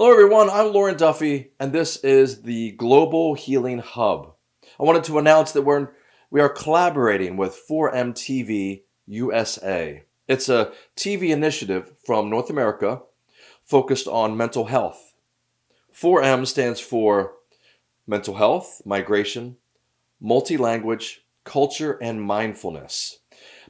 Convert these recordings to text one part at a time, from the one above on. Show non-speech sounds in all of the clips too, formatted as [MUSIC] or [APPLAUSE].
Hello, everyone. I'm Lauren Duffy, and this is the Global Healing Hub. I wanted to announce that we're we are collaborating with 4M TV USA. It's a TV initiative from North America focused on mental health. 4M stands for mental health, migration, multi-language, culture, and mindfulness.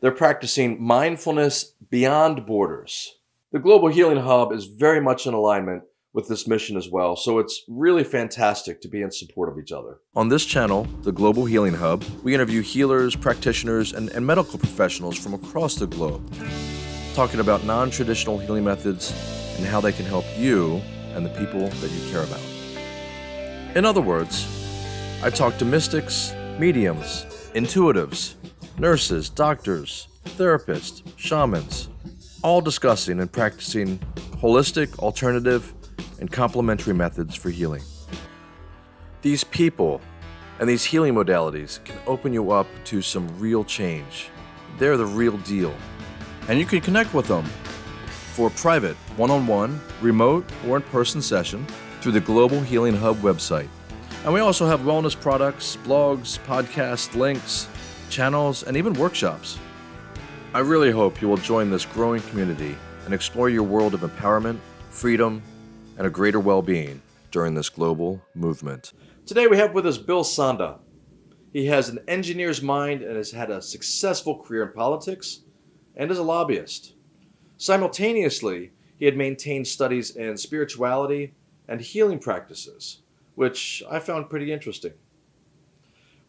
They're practicing mindfulness beyond borders. The Global Healing Hub is very much in alignment with this mission as well. So it's really fantastic to be in support of each other. On this channel, the Global Healing Hub, we interview healers, practitioners, and, and medical professionals from across the globe, talking about non-traditional healing methods and how they can help you and the people that you care about. In other words, I talk to mystics, mediums, intuitives, nurses, doctors, therapists, shamans, all discussing and practicing holistic, alternative, and complementary methods for healing. These people and these healing modalities can open you up to some real change. They're the real deal. And you can connect with them for a private one-on-one, remote, or in-person session through the Global Healing Hub website. And we also have wellness products, blogs, podcasts, links, channels, and even workshops. I really hope you will join this growing community and explore your world of empowerment, freedom, and a greater well-being during this global movement. Today we have with us Bill Sonda. He has an engineer's mind and has had a successful career in politics and is a lobbyist. Simultaneously, he had maintained studies in spirituality and healing practices, which I found pretty interesting.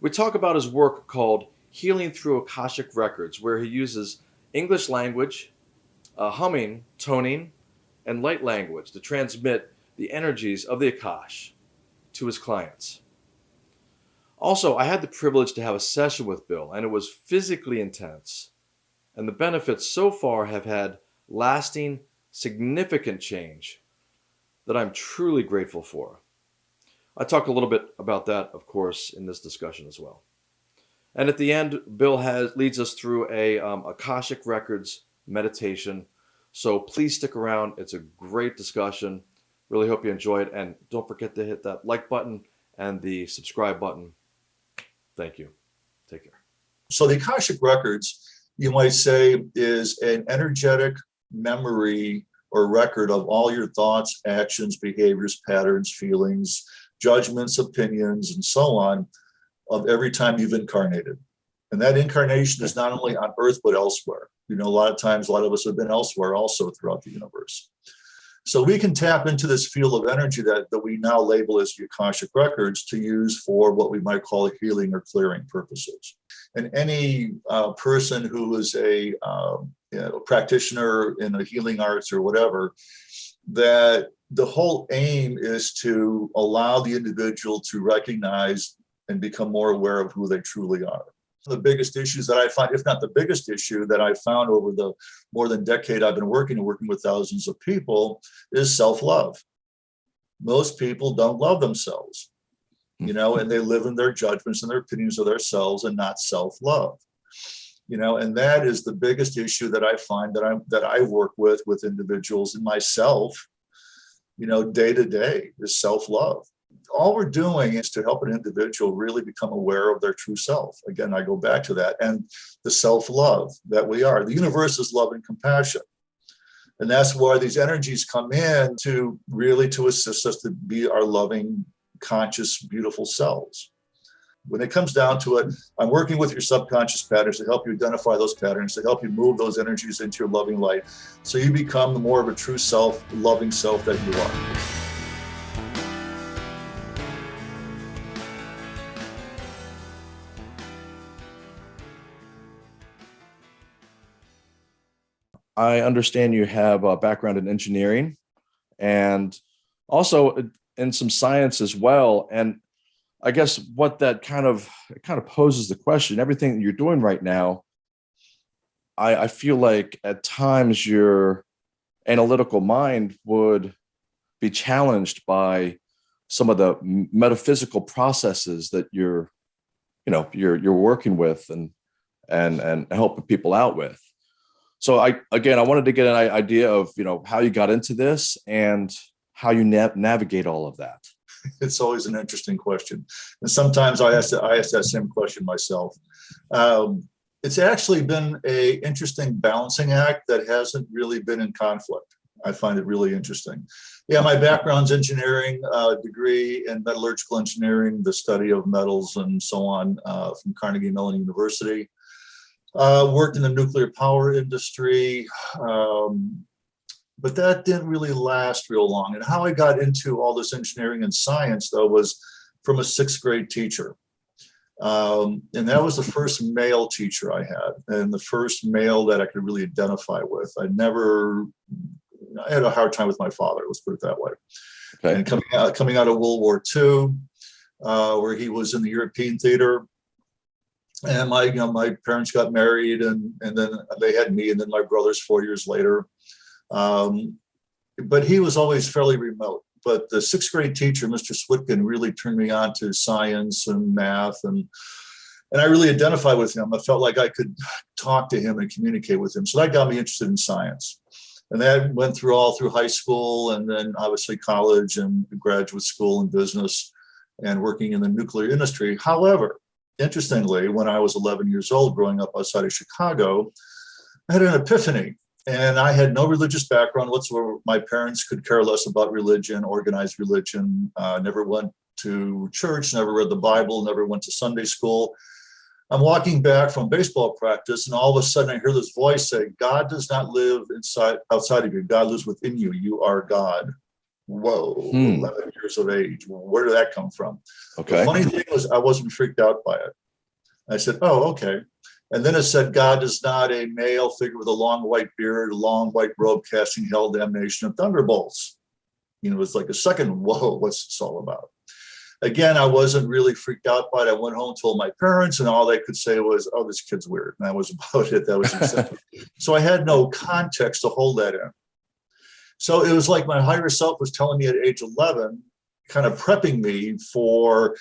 We talk about his work called Healing Through Akashic Records, where he uses English language, uh, humming, toning, and light language to transmit the energies of the Akash to his clients. Also, I had the privilege to have a session with Bill, and it was physically intense. And the benefits so far have had lasting, significant change that I'm truly grateful for. I talk a little bit about that, of course, in this discussion as well. And at the end, Bill has leads us through a um, Akashic Records meditation so please stick around. It's a great discussion. Really hope you enjoy it. And don't forget to hit that like button and the subscribe button. Thank you. Take care. So the Akashic Records, you might say, is an energetic memory or record of all your thoughts, actions, behaviors, patterns, feelings, judgments, opinions, and so on of every time you've incarnated. And that incarnation is not only on earth, but elsewhere. You know, a lot of times, a lot of us have been elsewhere also throughout the universe. So we can tap into this field of energy that, that we now label as Akashic Records to use for what we might call healing or clearing purposes. And any uh, person who is a, um, you know, practitioner in the healing arts or whatever, that the whole aim is to allow the individual to recognize and become more aware of who they truly are the biggest issues that I find, if not the biggest issue that I found over the more than decade I've been working and working with thousands of people is self-love. Most people don't love themselves, you know, and they live in their judgments and their opinions of themselves and not self-love. You know, and that is the biggest issue that I find that I that I work with with individuals and myself, you know, day to day is self-love all we're doing is to help an individual really become aware of their true self. Again, I go back to that and the self-love that we are. The universe is love and compassion. And that's why these energies come in to really to assist us to be our loving, conscious, beautiful selves. When it comes down to it, I'm working with your subconscious patterns to help you identify those patterns, to help you move those energies into your loving light. So you become more of a true self, loving self that you are. I understand you have a background in engineering and also in some science as well. And I guess what that kind of kind of poses the question, everything that you're doing right now, I, I feel like at times your analytical mind would be challenged by some of the metaphysical processes that you're, you know, you're you're working with and and and helping people out with so I, again, I wanted to get an idea of, you know, how you got into this and how you na navigate all of that? [LAUGHS] It's always an interesting question. And sometimes I ask, I ask that same question myself. Um, it's actually been a interesting balancing act that hasn't really been in conflict. I find it really interesting. Yeah, my background's engineering uh, degree in metallurgical engineering, the study of metals and so on uh, from Carnegie Mellon University. Uh, worked in the nuclear power industry, um, but that didn't really last real long. And how I got into all this engineering and science though was from a sixth grade teacher. Um, and that was the first male teacher I had and the first male that I could really identify with. I never, I had a hard time with my father, let's put it that way. Okay. And coming out, coming out of World War II, uh, where he was in the European theater, and my, you know, my parents got married and, and then they had me and then my brothers four years later. Um, but he was always fairly remote. But the sixth grade teacher, Mr. Switkin, really turned me on to science and math and and I really identified with him. I felt like I could talk to him and communicate with him. So that got me interested in science. And that went through all through high school and then obviously college and graduate school and business and working in the nuclear industry. However, interestingly, when I was 11 years old, growing up outside of Chicago, I had an epiphany and I had no religious background whatsoever. My parents could care less about religion, organized religion, uh, never went to church, never read the Bible, never went to Sunday school. I'm walking back from baseball practice and all of a sudden I hear this voice say, God does not live inside outside of you. God lives within you. You are God. Whoa, hmm. 11 years of age. Where did that come from? Okay. The funny thing was I wasn't freaked out by it. I said, oh, okay. And then it said, God is not a male figure with a long white beard, a long white robe casting hell damnation of thunderbolts. You know, it was like a second, whoa, what's this all about? Again, I wasn't really freaked out by it. I went home, told my parents, and all they could say was, oh, this kid's weird. And that was [LAUGHS] about it. That was so I had no context to hold that in. So it was like my higher self was telling me at age 11, kind of prepping me for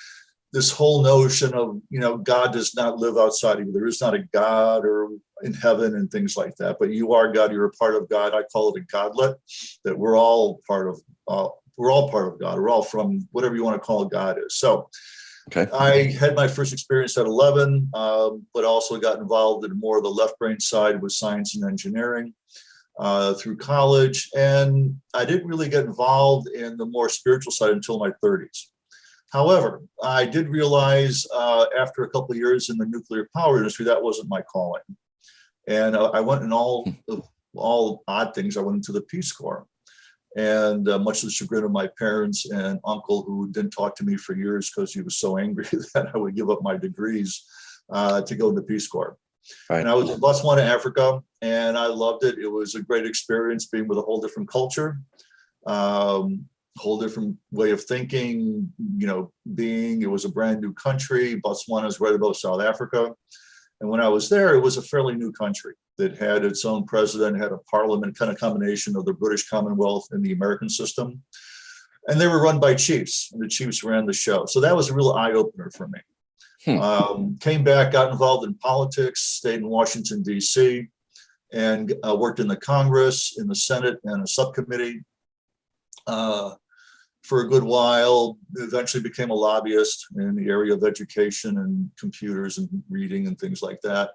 this whole notion of, you know, God does not live outside of you. There is not a God or in heaven and things like that, but you are God, you're a part of God. I call it a godlet, that we're all part of, uh, we're all part of God. We're all from whatever you want to call God is. So okay. I had my first experience at 11, um, but also got involved in more of the left brain side with science and engineering. Uh, through college, and I didn't really get involved in the more spiritual side until my 30s. However, I did realize uh, after a couple of years in the nuclear power industry, that wasn't my calling. And uh, I went in all, all odd things. I went into the Peace Corps. And uh, much to the chagrin of my parents and uncle, who didn't talk to me for years because he was so angry [LAUGHS] that I would give up my degrees uh, to go in the Peace Corps. Right. And I was bus in Botswana, Africa, and I loved it. It was a great experience being with a whole different culture. Um, whole different way of thinking, you know, being, it was a brand new country. Botswana is right above South Africa. And when I was there, it was a fairly new country that had its own president, had a parliament kind of combination of the British Commonwealth and the American system. And they were run by chiefs, and the chiefs ran the show. So that was a real eye opener for me. Hmm. Um, came back, got involved in politics, stayed in Washington, D.C., and uh, worked in the Congress, in the Senate, and a subcommittee uh, for a good while, eventually became a lobbyist in the area of education and computers and reading and things like that.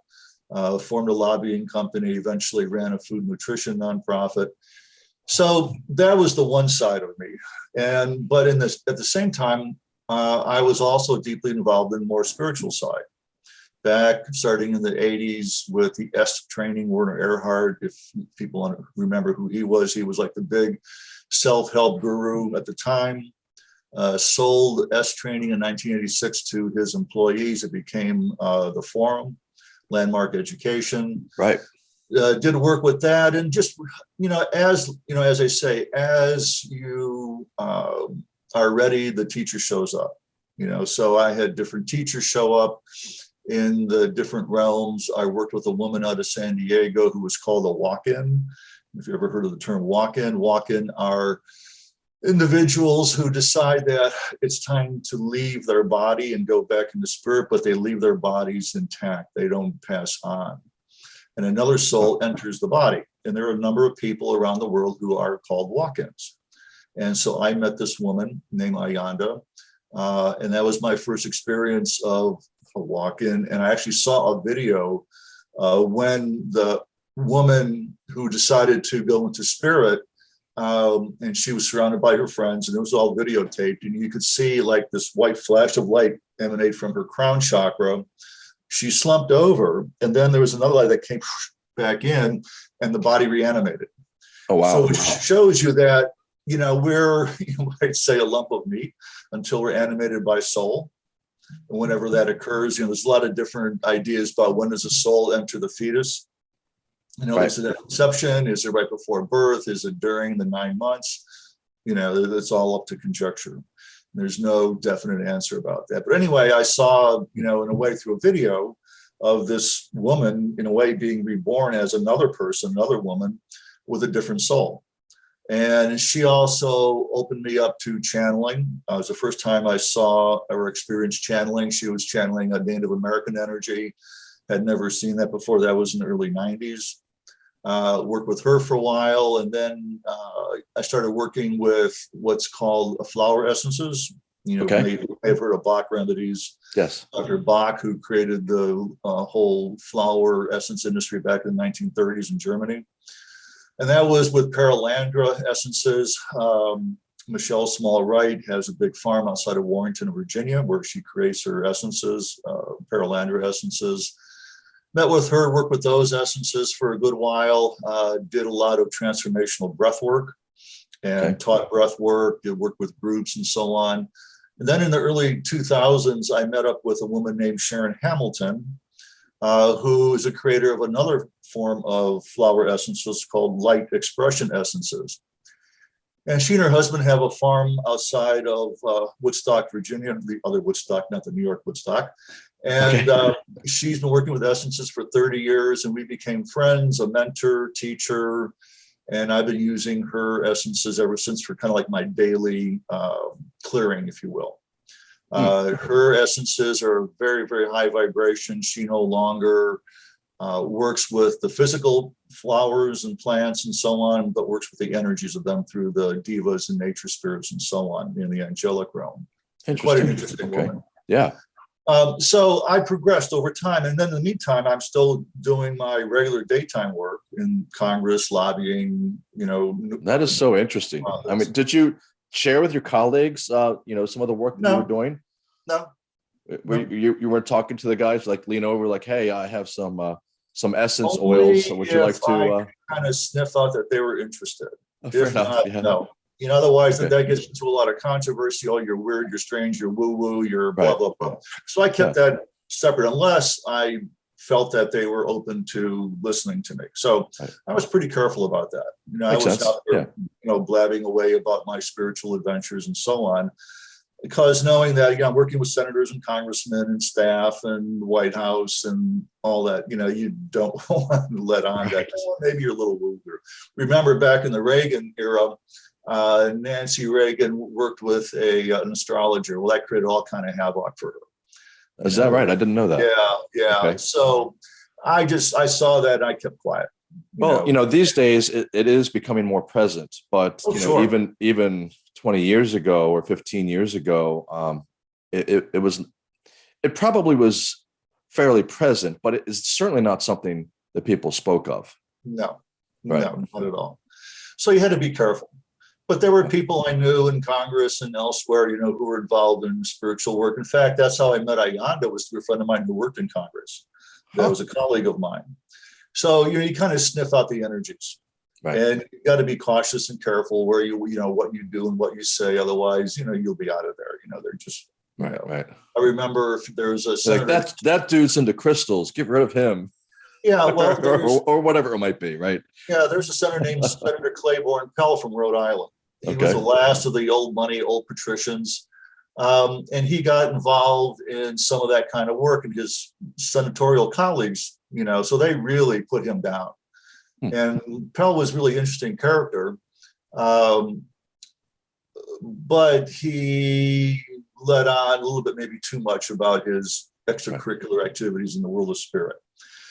Uh, formed a lobbying company, eventually ran a food nutrition nonprofit. So that was the one side of me. And but in this at the same time, uh, I was also deeply involved in the more spiritual side. Back starting in the 80s with the est training, Werner Erhard, if people remember who he was, he was like the big self-help guru at the time, uh, sold est training in 1986 to his employees. It became uh, the forum, landmark education. Right. Uh, did work with that and just, you know, as, you know, as I say, as you um, are ready, the teacher shows up, you know, so I had different teachers show up in the different realms. I worked with a woman out of San Diego who was called a walk-in if you ever heard of the term walk-in, walk-in are individuals who decide that it's time to leave their body and go back into spirit, but they leave their bodies intact. They don't pass on. And another soul enters the body. And there are a number of people around the world who are called walk-ins. And so I met this woman named Ayanda. Uh, and that was my first experience of a walk-in. And I actually saw a video uh, when the woman who decided to go into spirit um, and she was surrounded by her friends and it was all videotaped and you could see like this white flash of light emanate from her crown chakra she slumped over and then there was another light that came back in and the body reanimated Oh wow. so it shows you that you know we're [LAUGHS] you might say a lump of meat until we're animated by soul and whenever that occurs you know there's a lot of different ideas about when does a soul enter the fetus you know, Right. is it at conception? Is it right before birth? Is it during the nine months? You know, that's all up to conjecture. There's no definite answer about that. But anyway, I saw, you know, in a way through a video of this woman, in a way, being reborn as another person, another woman with a different soul. And she also opened me up to channeling. Uh, it was the first time I saw or experienced channeling. She was channeling a Native American energy. Had never seen that before. That was in the early 90s uh, worked with her for a while, and then uh, I started working with what's called flower essences. You know, Okay. may may have heard of Bach remedies. Yes. Dr. Bach, who created the uh, whole flower essence industry back in the 1930s in Germany. And that was with Perelandra essences. Um, Machaelle Small Wright has a big farm outside of Warrenton, Virginia, where she creates her essences, uh, Perelandra essences met with her, worked with those essences for a good while, uh, did a lot of transformational breath work and Okay. taught breath work, did work with groups and so on. And then in the early 2000s, I met up with a woman named Sharon Hamilton, uh, who is a creator of another form of flower essences called light expression essences. And she and her husband have a farm outside of uh, Woodstock, Virginia, the other Woodstock, not the New York Woodstock. And Okay. uh, she's been working with Essences for 30 years and we became friends, a mentor, teacher. And I've been using her essences ever since for kind of like my daily uh, clearing, if you will. Uh, her essences are very, very high vibration. She no longer uh, works with the physical flowers and plants and so on, but works with the energies of them through the devas and nature spirits and so on in the angelic realm. Quite an interesting Okay. woman. Yeah. Um, so I progressed over time. And then in the meantime, I'm still doing my regular daytime work in Congress, lobbying, you know. That is so interesting. I mean, did you share with your colleagues, uh, you know, some of the work that you were doing? No, Were you, you, you weren't talking to the guys, like lean over, like, hey, I have some, uh, some essence Only oils. So would you like to, uh, kind of sniff out that they were interested. oh, If enough. not, Yeah. no. You know, otherwise Okay. that gets into a lot of controversy. Oh, you're weird, you're strange, you're woo-woo, you're blah, Right. blah, blah. So I kept that separate unless I felt that they were open to listening to me. So Right. I was pretty careful about that. You know, I was sense. out there, Yeah. you know, blabbing away about my spiritual adventures and so on. Because knowing that, you know, I'm working with senators and congressmen and staff and White House and all that, you know, you don't [LAUGHS] want to let on that, Right. "Oh, maybe you're a little woo Remember back in the Reagan era, uh, Nancy Reagan worked with a, an astrologer. Well, that created all kind of havoc for her. Is that right? I didn't know that. Yeah, yeah. Okay. So I just, I saw that and I kept quiet. Well, you know, these days it, it is becoming more present, but Oh, you know, sure. even even 20 years ago or 15 years ago, um, it, it, it was it probably was fairly present, but it is certainly not something that people spoke of. No, Right. no, not at all. So you had to be careful. But there were people I knew in Congress and elsewhere, you know, who were involved in spiritual work. In fact, that's how I met Ayanda was through a friend of mine who worked in Congress. That was a colleague of mine. So, you know, you kind of sniff out the energies. Right. And you got to be cautious and careful where you, you know, what you do and what you say. Otherwise, you know, you'll be out of there. You know, they're just, Right, Yeah. right. I remember if there was a Like that that dude's into crystals. Get rid of him, yeah, well, [LAUGHS] or, or, or whatever it might be. Right. Yeah, there's a senator named Senator Claiborne Pell from Rhode Island. He was the last of the old money, old patricians. Um, and he got involved in some of that kind of work and his senatorial colleagues, you know, so they really put him down. Hmm. And Pell was really interesting character. Um, but he let on a little bit, maybe too much about his extracurricular activities in the world of spirit.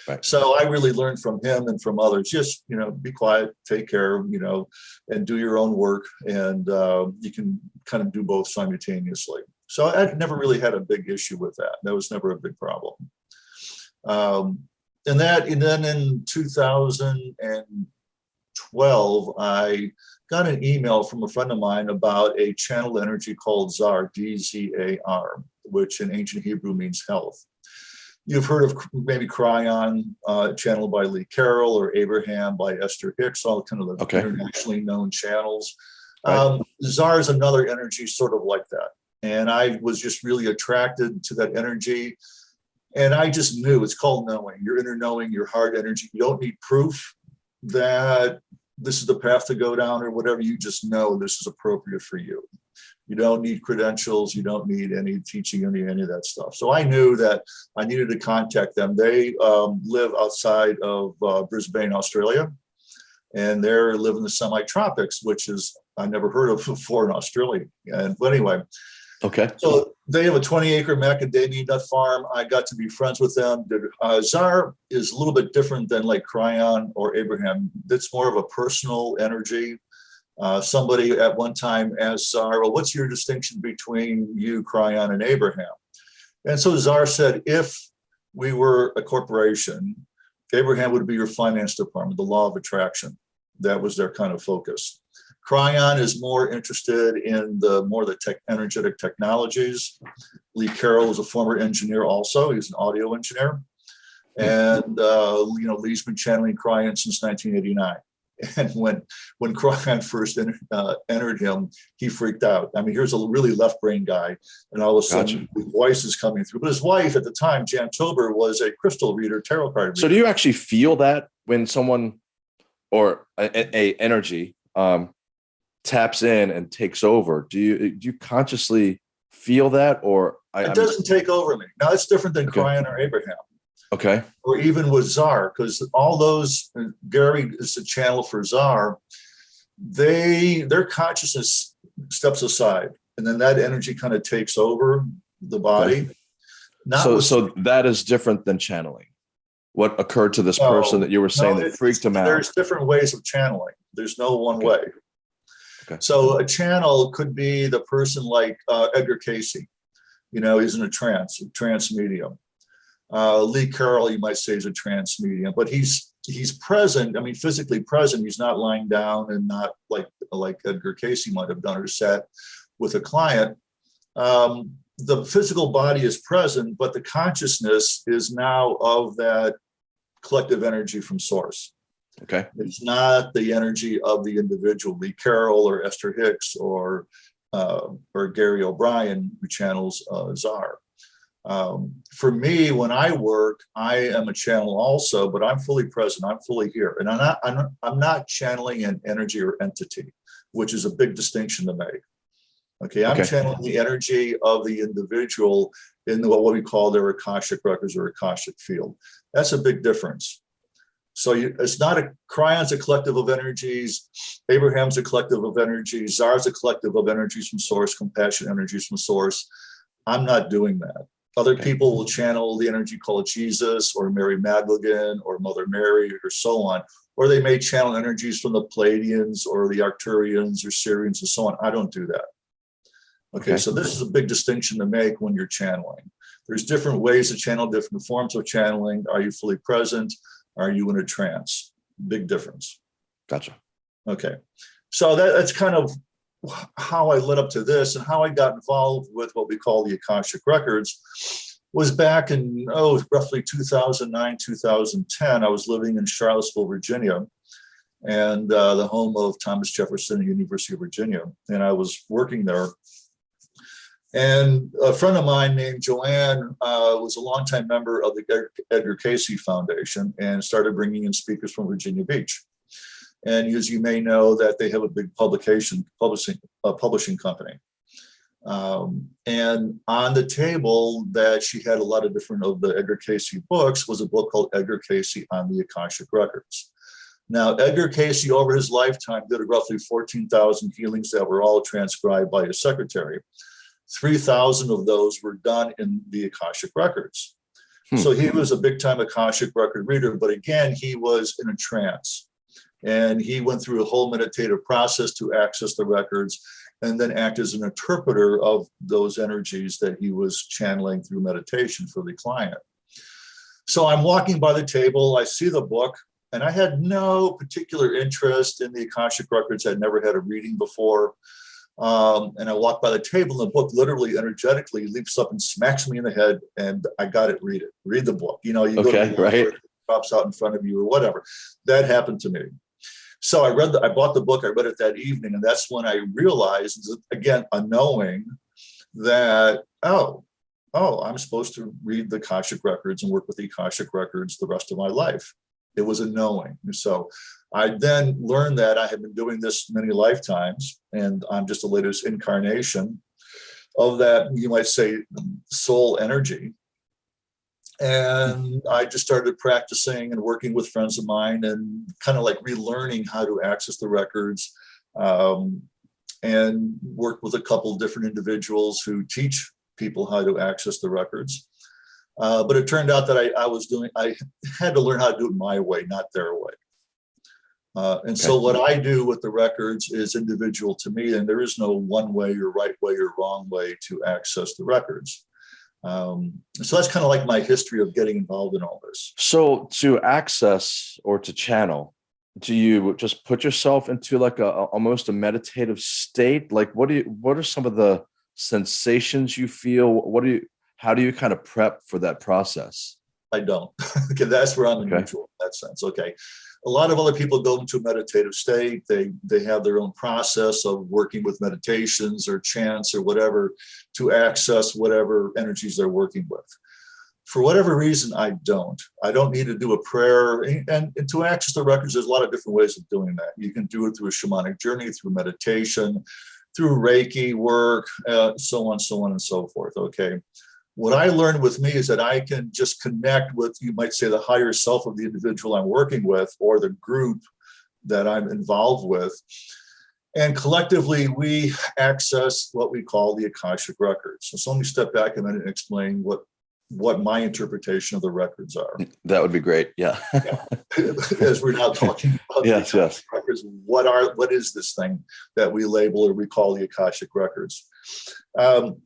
Right. So I really learned from him and from others, just, you know, be quiet, take care, you know, and do your own work. And uh, you can kind of do both simultaneously. So I never really had a big issue with that. That was never a big problem. Um, and that, and then in 2012, I got an email from a friend of mine about a channel energy called Dzar, D-Z-A-R, which in ancient Hebrew means health. You've heard of maybe Kryon, uh, channel by Lee Carroll or Abraham by Esther Hicks, all kind of the Okay. internationally known channels. Um, Dzar is another energy sort of like that. And I was just really attracted to that energy. And I just knew it's called knowing, your inner knowing, your heart energy. You don't need proof that this is the path to go down or whatever. You just know this is appropriate for you. You don't need credentials. You don't need any teaching, any, any of that stuff. So I knew that I needed to contact them. They um, live outside of uh, Brisbane, Australia. And they're live in the semi-tropics, which is I never heard of [LAUGHS] before in Australia. And but anyway, Okay. so they have a 20 acre macadamia nut farm. I got to be friends with them. The, Uh, Dzar is a little bit different than like Kryon or Abraham. It's more of a personal energy. Uh, somebody at one time asked Dzar, well, what's your distinction between you, Kryon, and Abraham? And so Dzar said, if we were a corporation, Abraham would be your finance department, the law of attraction. That was their kind of focus. Kryon is more interested in the more the tech energetic technologies. Lee Carroll is a former engineer also. He's an audio engineer. And uh, you know, Lee's been channeling Kryon since 1989. [LAUGHS] And when when Kryon first entered, uh, entered him, he freaked out. I mean, here's a really left brain guy, and all of a sudden voice is coming through. But his wife at the time, Jan Tober, was a crystal reader, tarot card reader. So do you actually feel that when someone or a, a- energy um, taps in and takes over? Do you do you consciously feel that, or I, it I'm- doesn't take over me. Now it's different than Okay. Or Abraham. Okay? or even with Dzar, because all those, uh, Gary is the channel for Dzar, they, their consciousness steps aside and then that energy kind of takes over the body. Not So so that is different than channeling. What occurred to this No, person that you were saying no, that freaked him out? There's different ways of channeling. There's no one Okay. way. Okay. So a channel could be the person like uh, Edgar Cayce. You know, he's in a trance, a trance medium. Uh, Lee Carroll, you might say, is a trance medium, but he's he's present. I mean, physically present. He's not lying down and not like like Edgar Cayce might have done or sat with a client. Um, the physical body is present, but the consciousness is now of that collective energy from source. Okay. It's not the energy of the individual, Lee Carroll or Esther Hicks or uh, or Gary O'Brien, who channels uh, Dzar. Um, for me, when I work, I am a channel also, but I'm fully present. I'm fully here, and I'm not. I'm I'm not channeling an energy or entity, which is a big distinction to make. Okay, I'm Okay. channeling the energy of the individual in the, what we call their akashic records or akashic field. That's a big difference. So you, it's not a Kryon's a collective of energies, Abraham's a collective of energies, Dzar's a collective of energies from source, compassion energies from source. I'm not doing that. Other Okay. people will channel the energy called Jesus or Mary Magdalene or Mother Mary or so on. Or they may channel energies from the Pleiadians or the Arcturians or Sirians and so on. I don't do that. Okay, Okay. so this is a big distinction to make when you're channeling. There's different ways to channel, different forms of channeling. Are you fully present? Are you in a trance? Big difference. Gotcha. Okay, so that, that's kind of how I led up to this and how I got involved with what we call the Akashic Records was back in, oh, roughly 2009, 2010. I was living in Charlottesville, Virginia, and uh, the home of Thomas Jefferson University of Virginia. And I was working there. And a friend of mine named Joanne uh, was a longtime member of the Edgar Cayce Foundation and started bringing in speakers from Virginia Beach. And as you may know, that they have a big publication publishing uh, publishing company. Um, and on the table that she had a lot of different of the Edgar Cayce books was a book called Edgar Cayce on the Akashic Records. Now, Edgar Cayce, over his lifetime, did roughly 14,000 healings that were all transcribed by his secretary. 3,000 of those were done in the Akashic Records. Hmm. So he was a big time Akashic record reader, but again, he was in a trance. And he went through a whole meditative process to access the records and then act as an interpreter of those energies that he was channeling through meditation for the client. So I'm walking by the table, I see the book, and I had no particular interest in the Akashic records. I'd never had a reading before. Um, and I walk by the table, and the book literally energetically leaps up and smacks me in the head, and I got it. Read it. Read the book. You know, you okay, go to the right. pops out in front of you or whatever. That happened to me. So I read the, I bought the book. I read it that evening, and that's when I realized, again, a knowing that oh, oh, I'm supposed to read the Akashic records and work with the Akashic records the rest of my life. It was a knowing. So I then learned that I had been doing this many lifetimes, and I'm just the latest incarnation of that, you might say, soul energy. And I just started practicing and working with friends of mine and kind of like relearning how to access the records um, and work with a couple different individuals who teach people how to access the records. Uh, but it turned out that I, I, was doing, I had to learn how to do it my way, not their way. Uh, and okay. so what I do with the records is individual to me, and there is no one way or right way or wrong way to access the records. Um, so that's kind of like my history of getting involved in all this. So to access or to channel, do you just put yourself into like a almost a meditative state? Like what do you, what are some of the sensations you feel? What do you, how do you kind of prep for that process? I don't. [LAUGHS] okay, that's where I'm okay. neutral in that sense. Okay. A lot of other people go into a meditative state. They they have their own process of working with meditations or chants or whatever to access whatever energies they're working with. For whatever reason, I don't. I don't need to do a prayer. And, and to access the records, there's a lot of different ways of doing that. You can do it through a shamanic journey, through meditation, through Reiki work, uh, so on, so on and so forth, okay? What I learned with me is that I can just connect with, you might say, the higher self of the individual I'm working with or the group that I'm involved with. And collectively, we access what we call the Akashic Records. So, so let me step back a minute and explain what what my interpretation of the records are. That would be great. Yeah. yeah. [LAUGHS] As we're now talking about yes, yes. records, what are what is this thing that we label or we call the Akashic Records? Um,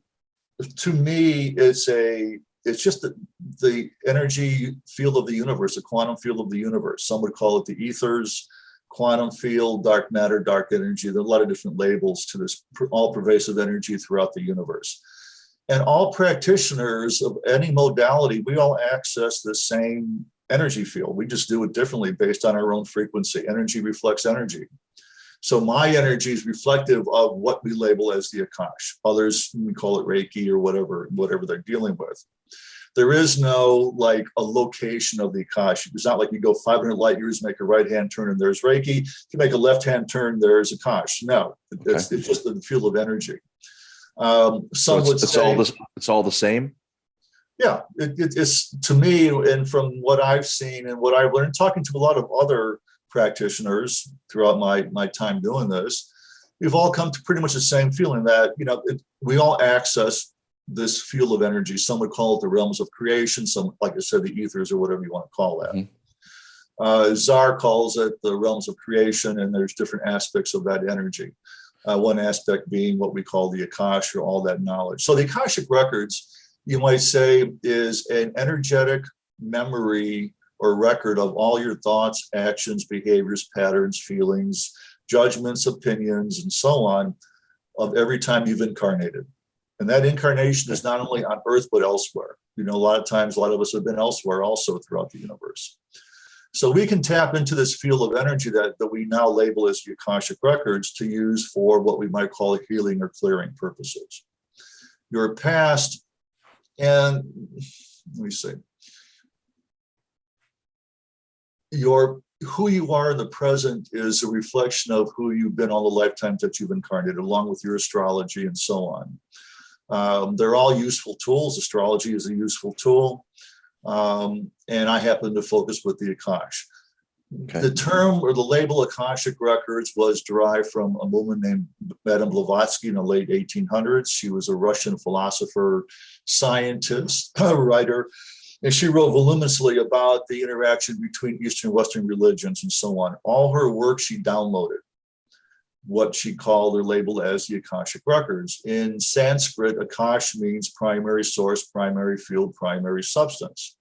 to me, it's a it's just the, the energy field of the universe, the quantum field of the universe. Some would call it the ethers, quantum field, dark matter, dark energy. There are a lot of different labels to this all pervasive energy throughout the universe. And all practitioners of any modality, we all access the same energy field. We just do it differently based on our own frequency. Energy reflects energy. So my energy is reflective of what we label as the Akash. Others, we call it Reiki or whatever, whatever they're dealing with. There is no like a location of the Akash. It's not like you go 500 light years, make a right hand turn and there's Reiki. If you make a left hand turn, there's Akash. No, okay. it's, it's just the field of energy. Um, some so it's, would it's say, all this, it's all the same. Yeah, it, it, it's to me, and from what I've seen and what I've learned, talking to a lot of other practitioners throughout my my time doing this, we've all come to pretty much the same feeling that you know it, we all access this field of energy. Some would call it the realms of creation. Some, like I said, the ethers or whatever you want to call that. Mm-hmm. Uh, Dzar calls it the realms of creation, and there's different aspects of that energy. Uh, one aspect being what we call the Akash or all that knowledge. So the Akashic records, you might say, is an energetic memory or record of all your thoughts, actions, behaviors, patterns, feelings, judgments, opinions, and so on of every time you've incarnated. And that incarnation is not only on earth, but elsewhere. You know, a lot of times, a lot of us have been elsewhere also throughout the universe. So we can tap into this field of energy that, that we now label as Akashic records to use for what we might call healing or clearing purposes. Your past, and let me see, your who you are in the present is a reflection of who you've been all the lifetimes that you've incarnated, along with your astrology and so on. Um, they're all useful tools. Astrology is a useful tool. Um, and I happen to focus with the Akash. Okay. The term or the label Akashic Records was derived from a woman named Madame Blavatsky in the late 1800s. She was a Russian philosopher, scientist, [CLEARS THROAT] writer, And she wrote voluminously about the interaction between Eastern and Western religions and so on. All her work she downloaded, what she called or labeled as the Akashic records. In Sanskrit, Akash means primary source, primary field, primary substance.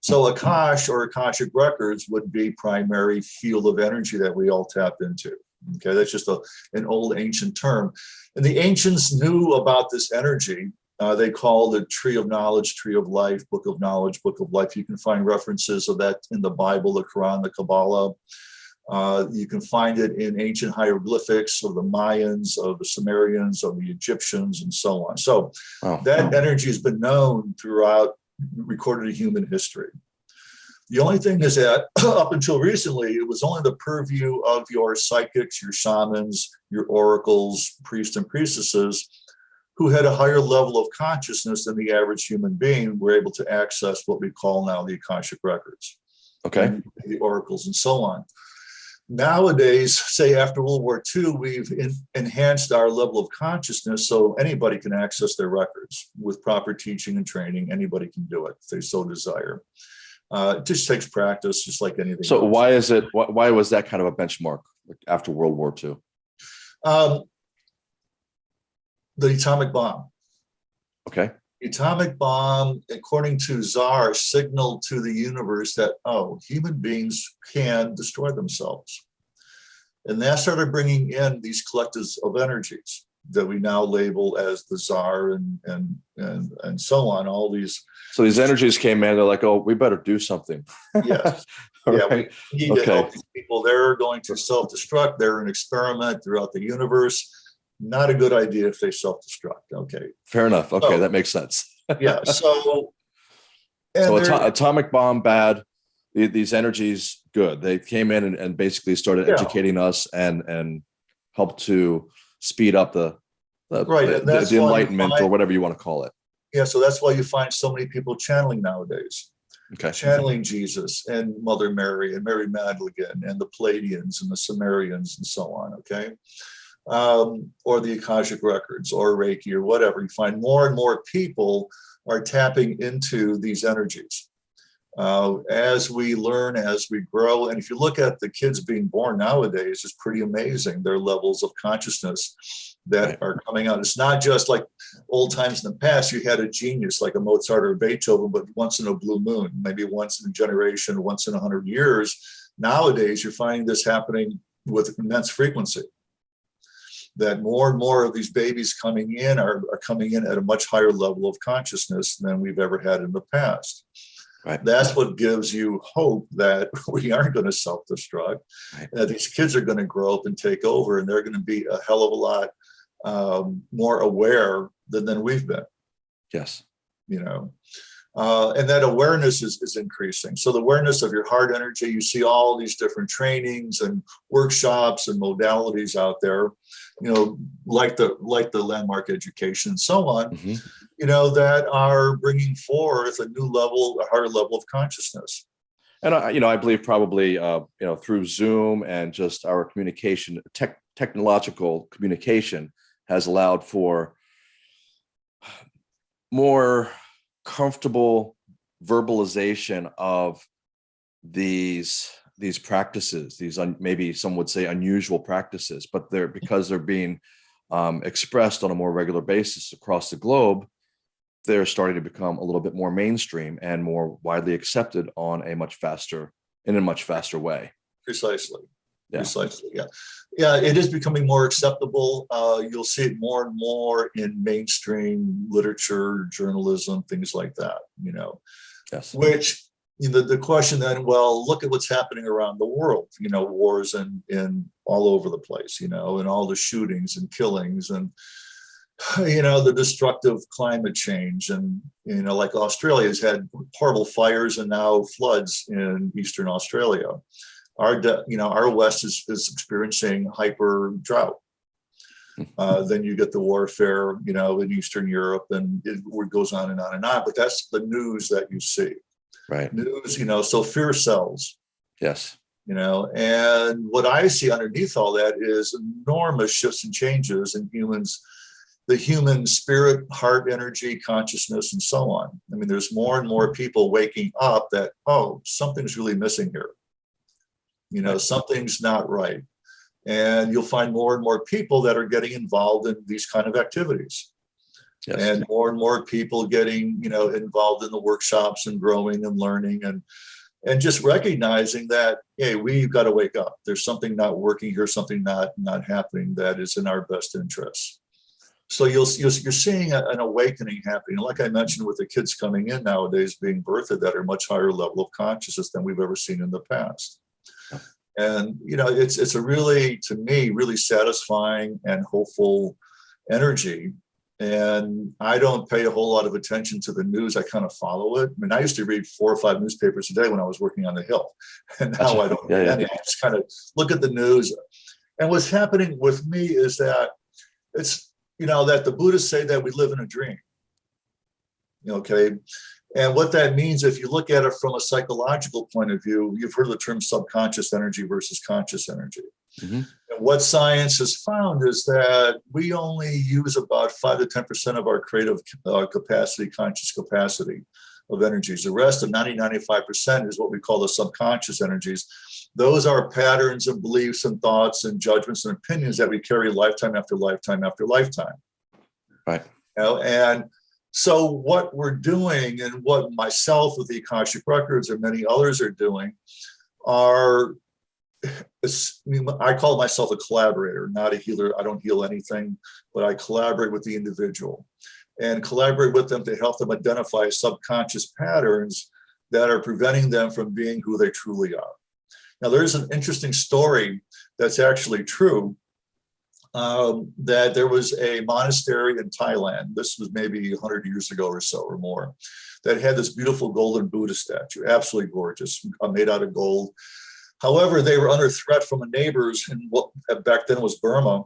So Akash or Akashic records would be primary field of energy that we all tap into. Okay, that's just a, an old ancient term. And the ancients knew about this energy. Uh, they call the tree of knowledge, tree of life, book of knowledge, book of life. You can find references of that in the Bible, the Quran, the Kabbalah. Uh, you can find it in ancient hieroglyphics of the Mayans, of the Sumerians, of the Egyptians, and so on. So wow. that energy has been known throughout recorded human history. The only thing is that [CLEARS THROAT] up until recently, it was only the purview of your psychics, your shamans, your oracles, priests and priestesses who had a higher level of consciousness than the average human being were able to access what we call now the Akashic records. Okay. The oracles and so on. Nowadays, say after World War II, we've in, enhanced our level of consciousness so anybody can access their records with proper teaching and training. Anybody can do it if they so desire. Uh, it just takes practice, just like anything. So else. why is it? Why, why, was that kind of a benchmark after World War II? Um, the atomic bomb. Okay. The atomic bomb, according to Dzar, signaled to the universe that oh, human beings can destroy themselves, and that started bringing in these collectives of energies that we now label as the Dzar and and and and so on all these so these energies came in they're like oh we better do something [LAUGHS] yes [LAUGHS] yeah right. we need okay. to help these people they're going to self-destruct they're an experiment throughout the universe not a good idea if they self-destruct okay fair enough okay so, that makes sense [LAUGHS] yeah so so ato atomic bomb bad these energies good they came in and, and basically started yeah. educating us and and helped to speed up the the, right, the, the, the enlightenment find, or whatever you want to call it. Yeah, so that's why you find so many people channeling nowadays. Okay. Channeling Jesus and Mother Mary and Mary Magdalene and the Pleiadians and the Sumerians and so on, okay? Um, or the Akashic Records or Reiki or whatever. You find more and more people are tapping into these energies uh, as we learn, as we grow. And if you look at the kids being born nowadays, it's pretty amazing their levels of consciousness that are coming out. It's not just like old times in the past, you had a genius like a Mozart or a Beethoven, but once in a blue moon, maybe once in a generation, once in a hundred years. Nowadays, you're finding this happening with immense frequency that more and more of these babies coming in are, are coming in at a much higher level of consciousness than we've ever had in the past. Right. That's what gives you hope that [LAUGHS] we aren't going to self-destruct. Right. That these kids are going to grow up and take over, and they're going to be a hell of a lot um, more aware than, than we've been. Yes. You know, uh, and that awareness is, is increasing. So the awareness of your heart energy, you see all these different trainings and workshops and modalities out there, you know, like the like the landmark education and so on, mm -hmm. you know, that are bringing forth a new level, a higher level of consciousness. And I, you know, I believe probably, uh, you know, through Zoom and just our communication, tech, technological communication has allowed for more comfortable verbalization of these these practices these un, maybe some would say unusual practices but they're because they're being um, expressed on a more regular basis across the globe they're starting to become a little bit more mainstream and more widely accepted on a much faster in a much faster way. Precisely. Yeah. precisely yeah. Yeah it is becoming more acceptable. Uh, you'll see it more and more in mainstream literature journalism things like that you know. Yes. Which you know the question then well look at what's happening around the world you know wars and in all over the place you know and all the shootings and killings and [SIGHS] you know the destructive climate change and you know like australia has had horrible fires and now floods in eastern australia. Our you know our west is, is experiencing hyper drought. [LAUGHS] Uh, then you get the warfare you know in eastern europe and it goes on and on and on but that's the news that you see right news you know so fear sells yes you know and what i see underneath all that is enormous shifts and changes in humans the human spirit, heart energy, consciousness, and so on. I mean, there's more and more people waking up that, oh, something's really missing here. You know, something's not right. And you'll find more and more people that are getting involved in these kind of activities. Yes. And more and more people getting, you know, involved in the workshops and growing and learning and and just recognizing that, hey, we've got to wake up. There's something not working here, something not not happening that is in our best interest. So you'll, you're seeing an awakening happening. Like I mentioned with the kids coming in nowadays being birthed at a much higher level of consciousness than we've ever seen in the past. And, you know, it's, it's a really, to me, really satisfying and hopeful energy. And I don't pay a whole lot of attention to the news. I kind of follow it. I mean, I used to read four or five newspapers a day when I was working on the Hill. [LAUGHS] And now I don't. Yeah, yeah. I just kind of look at the news. And what's happening with me is that it's you know, that the Buddhists say that we live in a dream. Okay. And what that means, if you look at it from a psychological point of view, you've heard the term subconscious energy versus conscious energy. Mm -hmm. And what science has found is that we only use about five to 10% of our creative uh, capacity, conscious capacity of energies. The rest of 90, 95% is what we call the subconscious energies those are patterns and beliefs and thoughts and judgments and opinions that we carry lifetime after lifetime after lifetime. Right. You know, and so what we're doing and what myself with the Akashic Records and many others are doing are, I call myself a collaborator, not a healer. I don't heal anything, but I collaborate with the individual and collaborate with them to help them identify subconscious patterns that are preventing them from being who they truly are. Now, there's an interesting story that's actually true um, that there was a monastery in Thailand. This was maybe 100 years ago or so or more that had this beautiful golden Buddha statue, absolutely gorgeous, uh, made out of gold. However, they were under threat from the neighbors in what back then was Burma.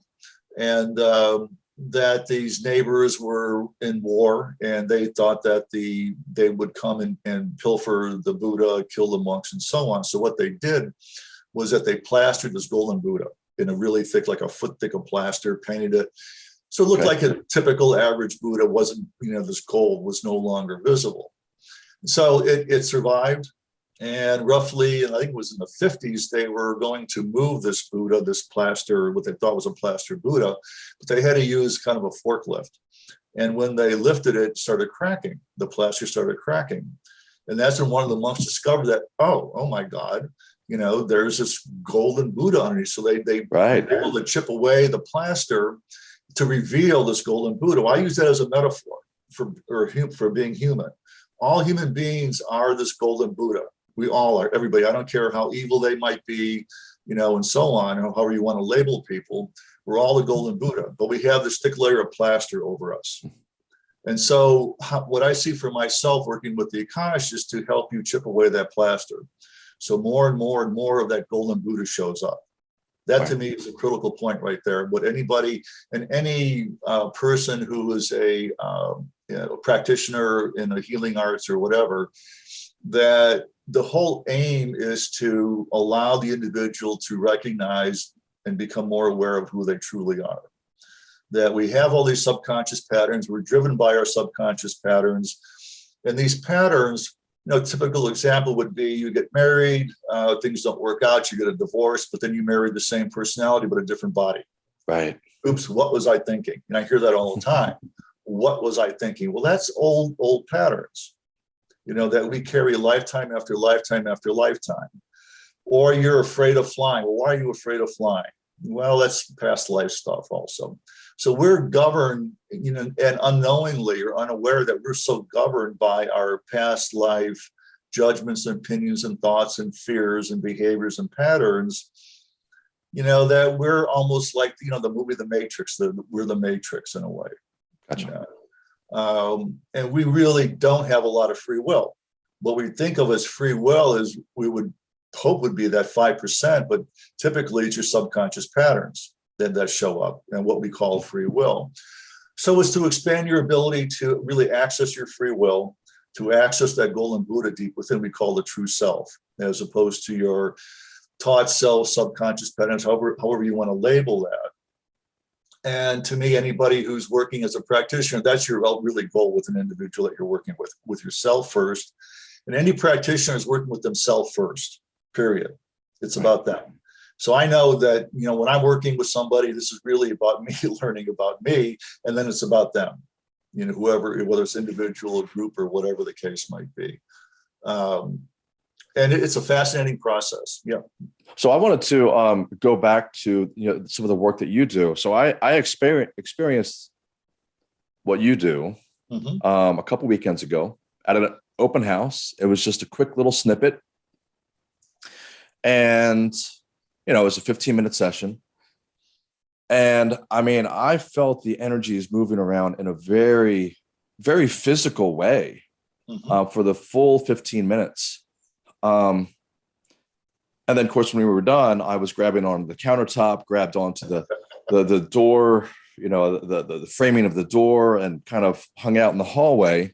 And um, that these neighbors were in war and they thought that the they would come and, and pilfer the Buddha, kill the monks and so on. So what they did was that they plastered this golden Buddha in a really thick, like a foot thick of plaster, painted it. So it looked like a typical average Buddha wasn't, you know, this gold was no longer visible. So it, it survived and roughly, I think it was in the 50s, they were going to move this Buddha, this plaster, what they thought was a plaster Buddha, but they had to use kind of a forklift. And when they lifted it, it started cracking. The plaster started cracking. And that's when one of the monks discovered that, oh, oh my God, you know, there's this golden Buddha underneath. So they, they right. were able to chip away the plaster to reveal this golden Buddha. I use that as a metaphor for, or for being human. All human beings are this golden Buddha we all are, everybody. I don't care how evil they might be, you know, and so on, or however you want to label people. We're all the golden Buddha, but we have this thick layer of plaster over us. And so how, what I see for myself working with the Akash is to help you chip away that plaster. So more and more and more of that golden Buddha shows up. That right. to me is a critical point right there. What anybody and any uh, person who is a um, you know, practitioner in the healing arts or whatever, that the whole aim is to allow the individual to recognize and become more aware of who they truly are. That we have all these subconscious patterns, we're driven by our subconscious patterns. And these patterns, you know, typical example would be you get married, uh, things don't work out, you get a divorce, but then you marry the same personality, but a different body. Right. Oops, what was I thinking? And I hear that all the time. what was I thinking? Well, that's old, old patterns you know, that we carry lifetime after lifetime after lifetime. Or you're afraid of flying. Well, why are you afraid of flying? Well, that's past life stuff also. So we're governed, you know, and unknowingly or unaware that we're so governed by our past life judgments and opinions and thoughts and fears and behaviors and patterns, you know, that we're almost like, you know, the movie The Matrix, the, we're the Matrix in a way. Gotcha. You know? Um, and we really don't have a lot of free will. What we think of as free will is we would hope would be that 5%, but typically it's your subconscious patterns that, that show up and what we call free will. So it's to expand your ability to really access your free will, to access that golden Buddha deep within we call the true self, as opposed to your taught self, subconscious patterns, however, however you want to label that. And to me, anybody who's working as a practitioner, that's your really goal with an individual that you're working with, with yourself first. And any practitioner is working with themselves first, period. It's about them. So I know that, you know, when I'm working with somebody, this is really about [LAUGHS] me learning about me, and then it's about them, you know, whoever, whether it's individual or group or whatever the case might be. Um, and it's a fascinating process. Yeah. So I wanted to um, go back to you know some of the work that you do. So I I experience experienced what you do mm-hmm. um, a couple weekends ago at an open house. It was just a quick little snippet, and you know it was a 15 minute session. And I mean, I felt the energies moving around in a very, very physical way mm-hmm. uh, for the full 15 minutes um, and then, of course, when we were done, I was grabbing on the countertop, grabbed onto the the, the door, you know, the, the, the framing of the door, and kind of hung out in the hallway.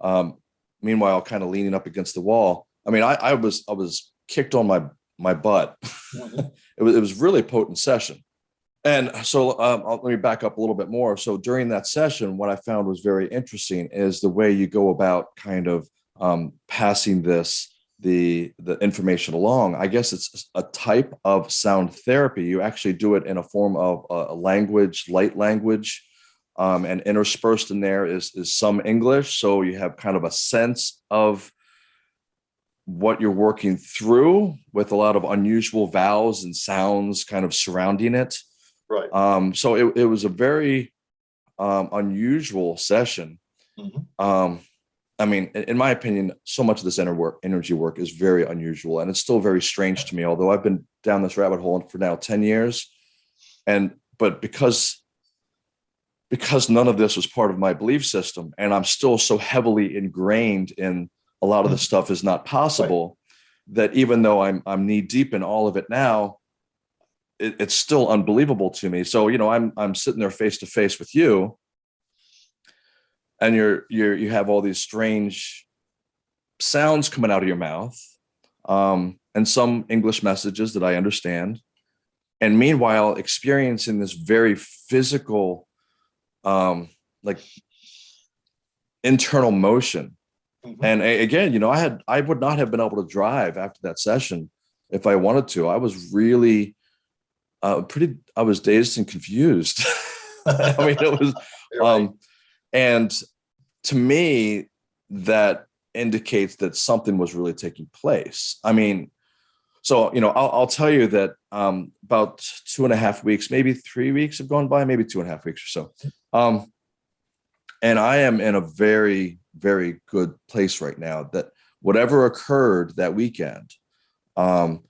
Um, meanwhile, kind of leaning up against the wall. I mean, I, I was I was kicked on my my butt. [LAUGHS] It was it was really potent session. And so um, let me back up a little bit more. So during that session, what I found was very interesting is the way you go about kind of um, passing this the the information along. I guess it's a type of sound therapy. You actually do it in a form of a language light language um, and interspersed in there is is some english. So you have kind of a sense of what you're working through with a lot of unusual vowels and sounds kind of surrounding it. Right. Um, so it, it was a very um, unusual session. Mm-hmm. um, I mean, in my opinion, so much of this energy work is very unusual and it's still very strange to me, although I've been down this rabbit hole for now 10 years. And, but because, because none of this was part of my belief system and I'm still so heavily ingrained in a lot of the stuff is not possible right. that even though I'm, I'm knee deep in all of it now, it, it's still unbelievable to me. So, you know, I'm, I'm sitting there face to face with you and you're you're you have all these strange sounds coming out of your mouth um, and some english messages that i understand. And meanwhile experiencing this very physical um, like internal motion. Mm-hmm. and again you know i had i would not have been able to drive after that session if i wanted to. I was really uh, pretty i was dazed and confused. [LAUGHS] I mean it was [LAUGHS] um, and to me, that indicates that something was really taking place. I mean, so you know, I'll, I'll tell you that um, about two and a half weeks, maybe three weeks have gone by, maybe two and a half weeks or so, um, and I am in a very, very good place right now. That whatever occurred that weekend um,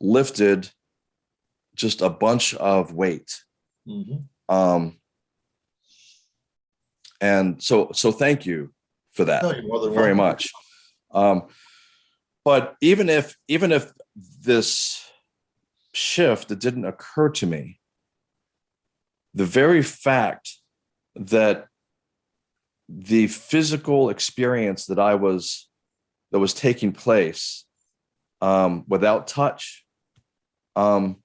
lifted just a bunch of weight. Mm-hmm. Um, and so so thank you for that no, very much. Um, but even if even if this shift it didn't occur to me the very fact that the physical experience that i was that was taking place um, without touch um,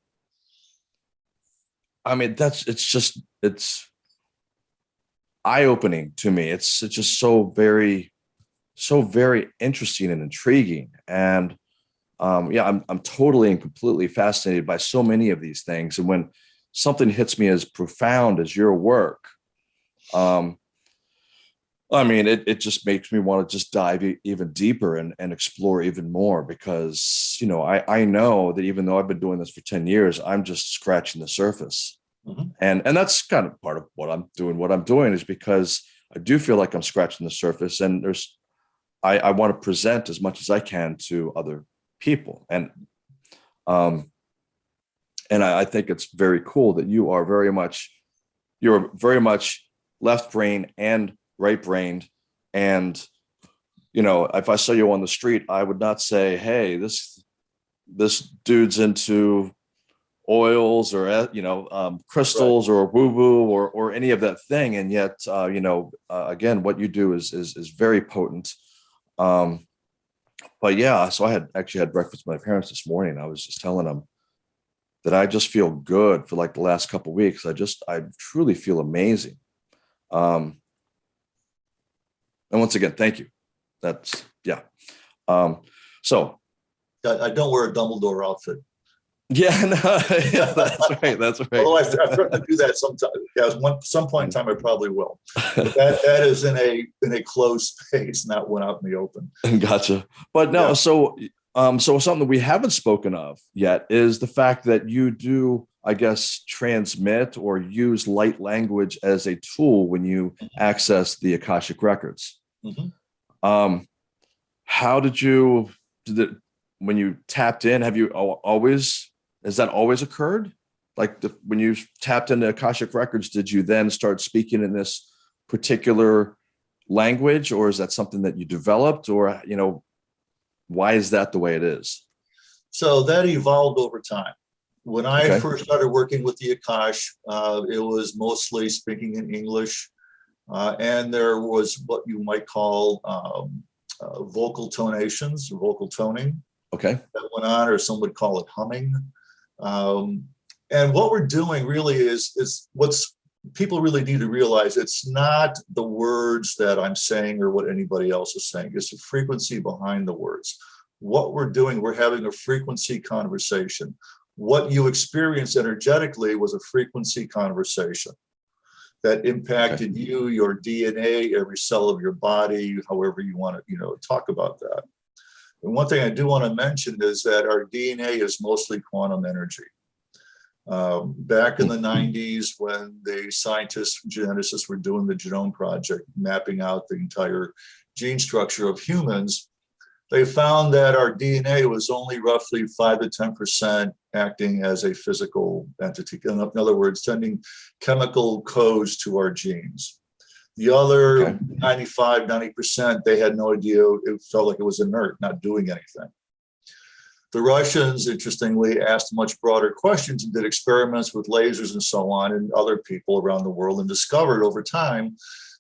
i mean that's it's just it's eye-opening to me. It's, it's just so very, so very interesting and intriguing. And um, yeah, I'm, I'm totally and completely fascinated by so many of these things. And when something hits me as profound as your work, um, I mean, it, it just makes me want to just dive even deeper and, and explore even more because, you know, I, I know that even though I've been doing this for 10 years, I'm just scratching the surface. Mm-hmm. And and that's kind of part of what I'm doing. What I'm doing is because I do feel like I'm scratching the surface, and there's I, I want to present as much as I can to other people, and um, and I, I think it's very cool that you are very much you're very much left brain and right brained, and you know if I saw you on the street, I would not say, "Hey, this this dude's into oils or uh, you know um, crystals right. or woo woo or or any of that thing and yet uh, you know uh, again what you do is is is very potent um, but yeah so i had actually had breakfast with my parents this morning i was just telling them that I just feel good for like the last couple weeks. I just, I truly feel amazing. Um, and once again, thank you. That's, yeah. Um, so I, I don't wear a Dumbledore outfit. Yeah, [LAUGHS] no, yeah, that's right. That's right. Although I, I threaten to do that sometime. Yeah, one, some point in time, I probably will. But that, that is in a, in a closed space, not one out in the open. [LAUGHS] Gotcha. But no, Yeah. so um, so something that we haven't spoken of yet is the fact that you do, I guess, transmit or use light language as a tool when you access the Akashic records. Mhm. Um, how did you did it when you tapped in? Have you always has that always occurred? Like the, when you tapped into Akashic records, did you then start speaking in this particular language, or is that something that you developed, or you know, why is that the way it is? So that evolved over time. When I Okay. first started working with the Akash, uh, it was mostly speaking in English. Uh, and there was what you might call um, uh, vocal tonations, vocal toning Okay. that went on, or some would call it humming. Um, and what we're doing really is, is what's people really need to realize it's not the words that I'm saying or what anybody else is saying. It's the frequency behind the words. What we're doing, we're having a frequency conversation. What you experience energetically was a frequency conversation that impacted you, your DNA, every cell of your body, however you want to, you know, talk about that. And one thing I do want to mention is that our DNA is mostly quantum energy. Um, back in the 90s, when the scientists, geneticists were doing the genome project, mapping out the entire gene structure of humans, they found that our DNA was only roughly 5 to 10% acting as a physical entity. In other words, sending chemical codes to our genes. The other Okay. 95, 90%, they had no idea. It felt like it was inert, not doing anything. The Russians, interestingly, asked much broader questions and did experiments with lasers and so on, and other people around the world, and discovered over time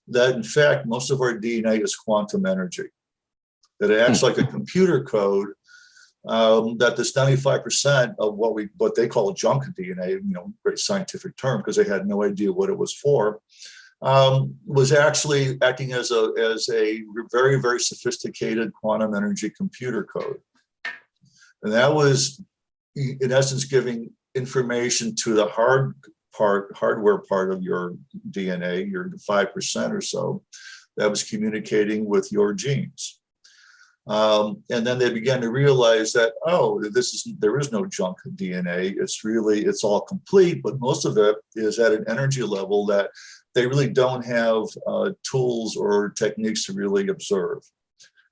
that, in fact, most of our DNA is quantum energy. That it acts like a computer code. Um, that this 95% of what we what they call junk DNA, you know, great scientific term because they had no idea what it was for, um, was actually acting as a as a very very sophisticated quantum energy computer code. And that was, in essence, giving information to the hard part, hardware part of your DNA, your 5% or so, that was communicating with your genes. Um, and then they began to realize that, oh, this is, there is no junk DNA. It's really, it's all complete, but most of it is at an energy level that they really don't have uh, tools or techniques to really observe.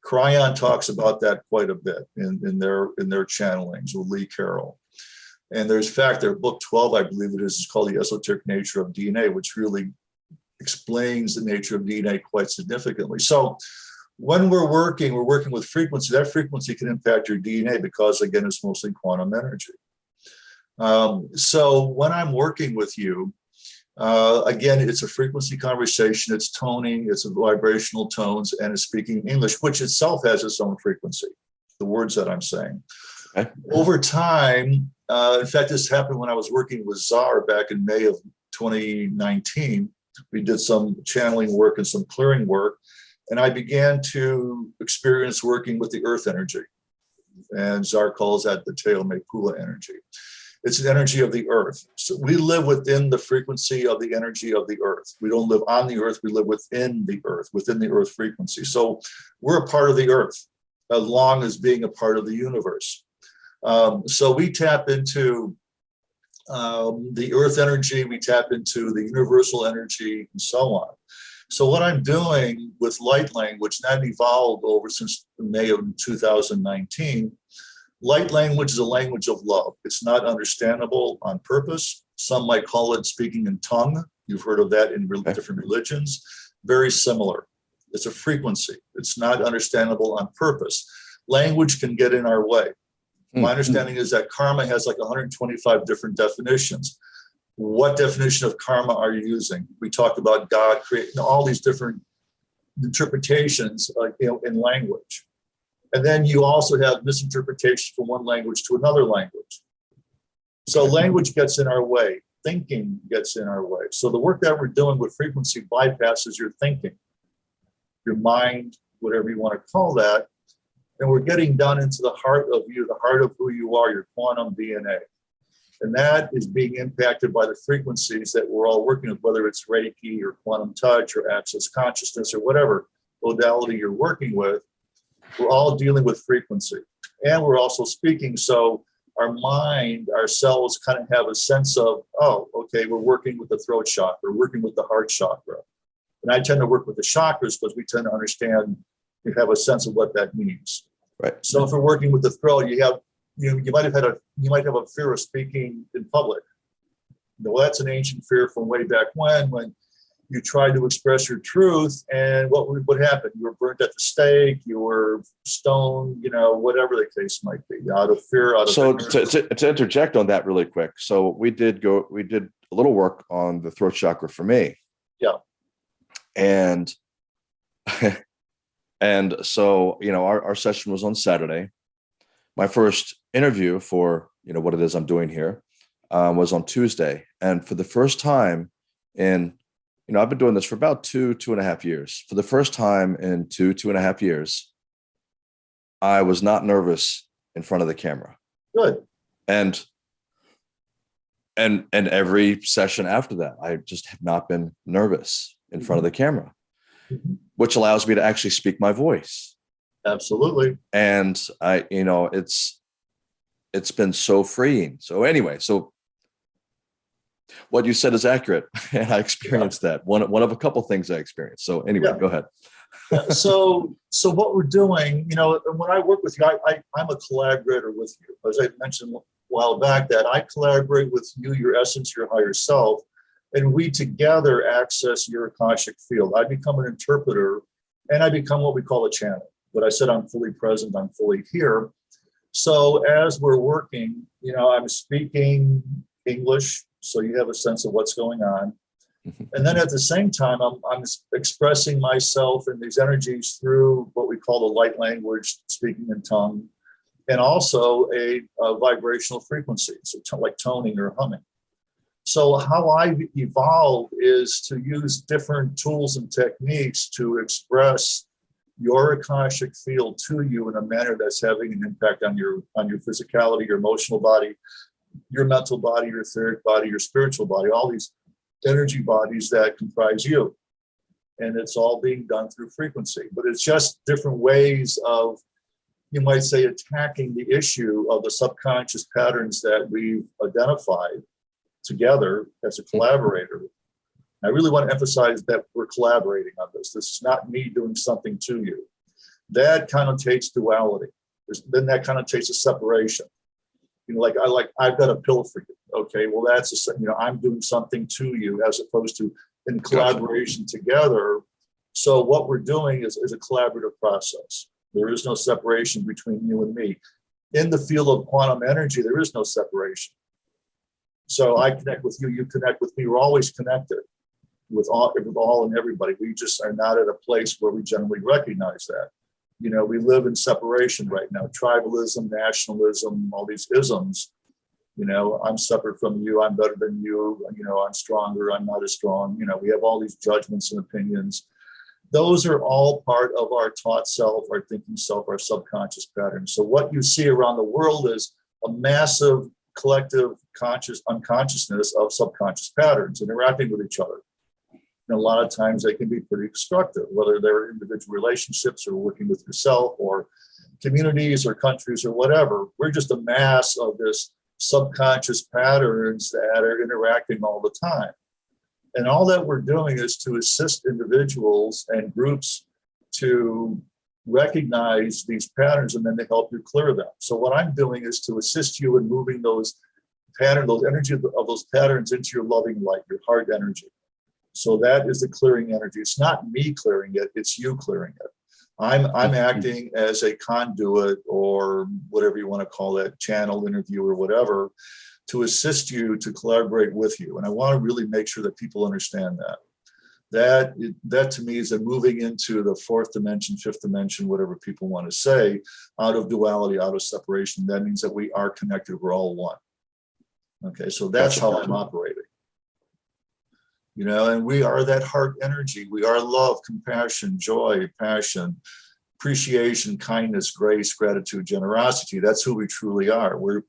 Kryon talks about that quite a bit in, in their in their channelings with Lee Carroll. And there's fact, their book 12, I believe it is, is called The Esoteric Nature of DNA, which really explains the nature of DNA quite significantly. So when we're working, we're working with frequency. That frequency can impact your DNA because, again, it's mostly quantum energy. Um, so when I'm working with you, uh, again, it's a frequency conversation, it's toning, it's a vibrational tones, and it's speaking English, which itself has its own frequency, the words that I'm saying. Okay. Over time, uh, in fact, this happened when I was working with Dzar back in May of 2019. We did some channeling work and some clearing work, and I began to experience working with the earth energy. And Dzar calls that the Teo Mekula energy. It's an energy of the earth. So we live within the frequency of the energy of the earth. We don't live on the earth, we live within the earth, within the earth frequency. So we're a part of the earth, as long as being a part of the universe. Um, so we tap into um, the earth energy, we tap into the universal energy, and so on. So what I'm doing with light language, that evolved over since May of 2019, Light language is a language of love. It's not understandable on purpose. Some might call it speaking in tongue. You've heard of that in re- different religions. Very similar. It's a frequency. It's not understandable on purpose. Language can get in our way. My Mm, understanding is that karma has like 125 different definitions. What definition of karma are you using? We talked about God creating all these different interpretations, like you know, in language. And then you also have misinterpretation from one language to another language. So language gets in our way, thinking gets in our way. So the work that we're doing with frequency bypasses your thinking, your mind, whatever you want to call that. And we're getting down into the heart of you, the heart of who you are, your quantum DNA. And that is being impacted by the frequencies that we're all working with, whether it's Reiki or quantum touch or access consciousness or whatever modality you're working with. We're all dealing with frequency and we're also speaking. So our mind, our cells kind of have a sense of, oh, okay, we're working with the throat chakra, we're working with the heart chakra. And I tend to work with the chakras because we tend to understand, you have a sense of what that means. Right. So if we're working with the throat, you have, you, know, you might have had a, you might have a fear of speaking in public. Well, that's an ancient fear from way back when, when you tried to express your truth and what would what happened? You were burnt at the stake, you were stoned, you know, whatever the case might be, out of fear, out of So to, to, to interject on that really quick. So we did go, we did a little work on the throat chakra for me. Yeah. And, [LAUGHS] and so, you know, our, our session was on Saturday. My first interview for, you know, what it is I'm doing here um, was on Tuesday. And for the first time in you know, I've been doing this for about two, two and a half years. For the first time in two, two and a half years, I was not nervous in front of the camera. Good. And and and every session after that, I just have not been nervous in front of the camera, Mhm. which allows me to actually speak my voice. Absolutely. And I, you know, it's it's been so freeing. So anyway, so what you said is accurate [LAUGHS] and i experienced that one one of a couple things i experienced so anyway Yeah. go ahead so so what we're doing, you know, when I work with you, I, I I'm a collaborator with you. As I mentioned a while back, that I collaborate with you, your essence, your higher self, and we together access your akashic field. I become an interpreter, and I become what we call a channel. But I said I'm fully present, I'm fully here. So as we're working, you know, I'm speaking English, so you have a sense of what's going on. Mhm. And then at the same time, I'm, I'm expressing myself and these energies through what we call the light language, speaking in tongue, and also a, a vibrational frequency, so like toning or humming. So how I evolve is to use different tools and techniques to express your akashic field to you in a manner that's having an impact on your on your physicality, your emotional body, your mental body, your etheric body, your spiritual body, all these energy bodies that comprise you. And it's all being done through frequency, but it's just different ways of, you might say, attacking the issue of the subconscious patterns that we've identified together as a mm-hmm. collaborator. I really want to emphasize that we're collaborating on this. This is not me doing something to you. That connotates duality. There's, then that connotates a separation you know, like I like I've got a pill for you. Okay, well that's a you know I'm doing something to you as opposed to in collaboration together. So what we're doing is, is a collaborative process. There is no separation between you and me. In the field of quantum energy, there is no separation. So I connect with you, you connect with me. We're always connected with all with all and everybody. We just are not at a place where we generally recognize that you know, we live in separation right now, tribalism, nationalism, all these isms. You know, I'm separate from you, I'm better than you, you know, I'm stronger, I'm not as strong. You know, we have all these judgments and opinions. Those are all part of our taught self, our thinking self, our subconscious patterns. So what you see around the world is a massive collective conscious unconsciousness of subconscious patterns interacting with each other. And a lot of times they can be pretty destructive, whether they're individual relationships or working with yourself or communities or countries or whatever. We're just a mass of this subconscious patterns that are interacting all the time. And all that we're doing is to assist individuals and groups to recognize these patterns and then to help you clear them. So what I'm doing is to assist you in moving those pattern, those energy of those patterns into your loving light, your heart energy. So that is the clearing energy. It's not me clearing it, it's you clearing it. I'm I'm acting as a conduit or whatever you want to call it, channel interview or whatever, to assist you to collaborate with you. And I want to really make sure that people understand that. That that to me is a moving into the fourth dimension, fifth dimension, whatever people want to say, out of duality, out of separation. That means that we are connected. We're all one. Okay, so that's how I'm operating. You know, and we are that heart energy. We are love, compassion, joy, passion, appreciation, kindness, grace, gratitude, generosity. That's who we truly are. We're,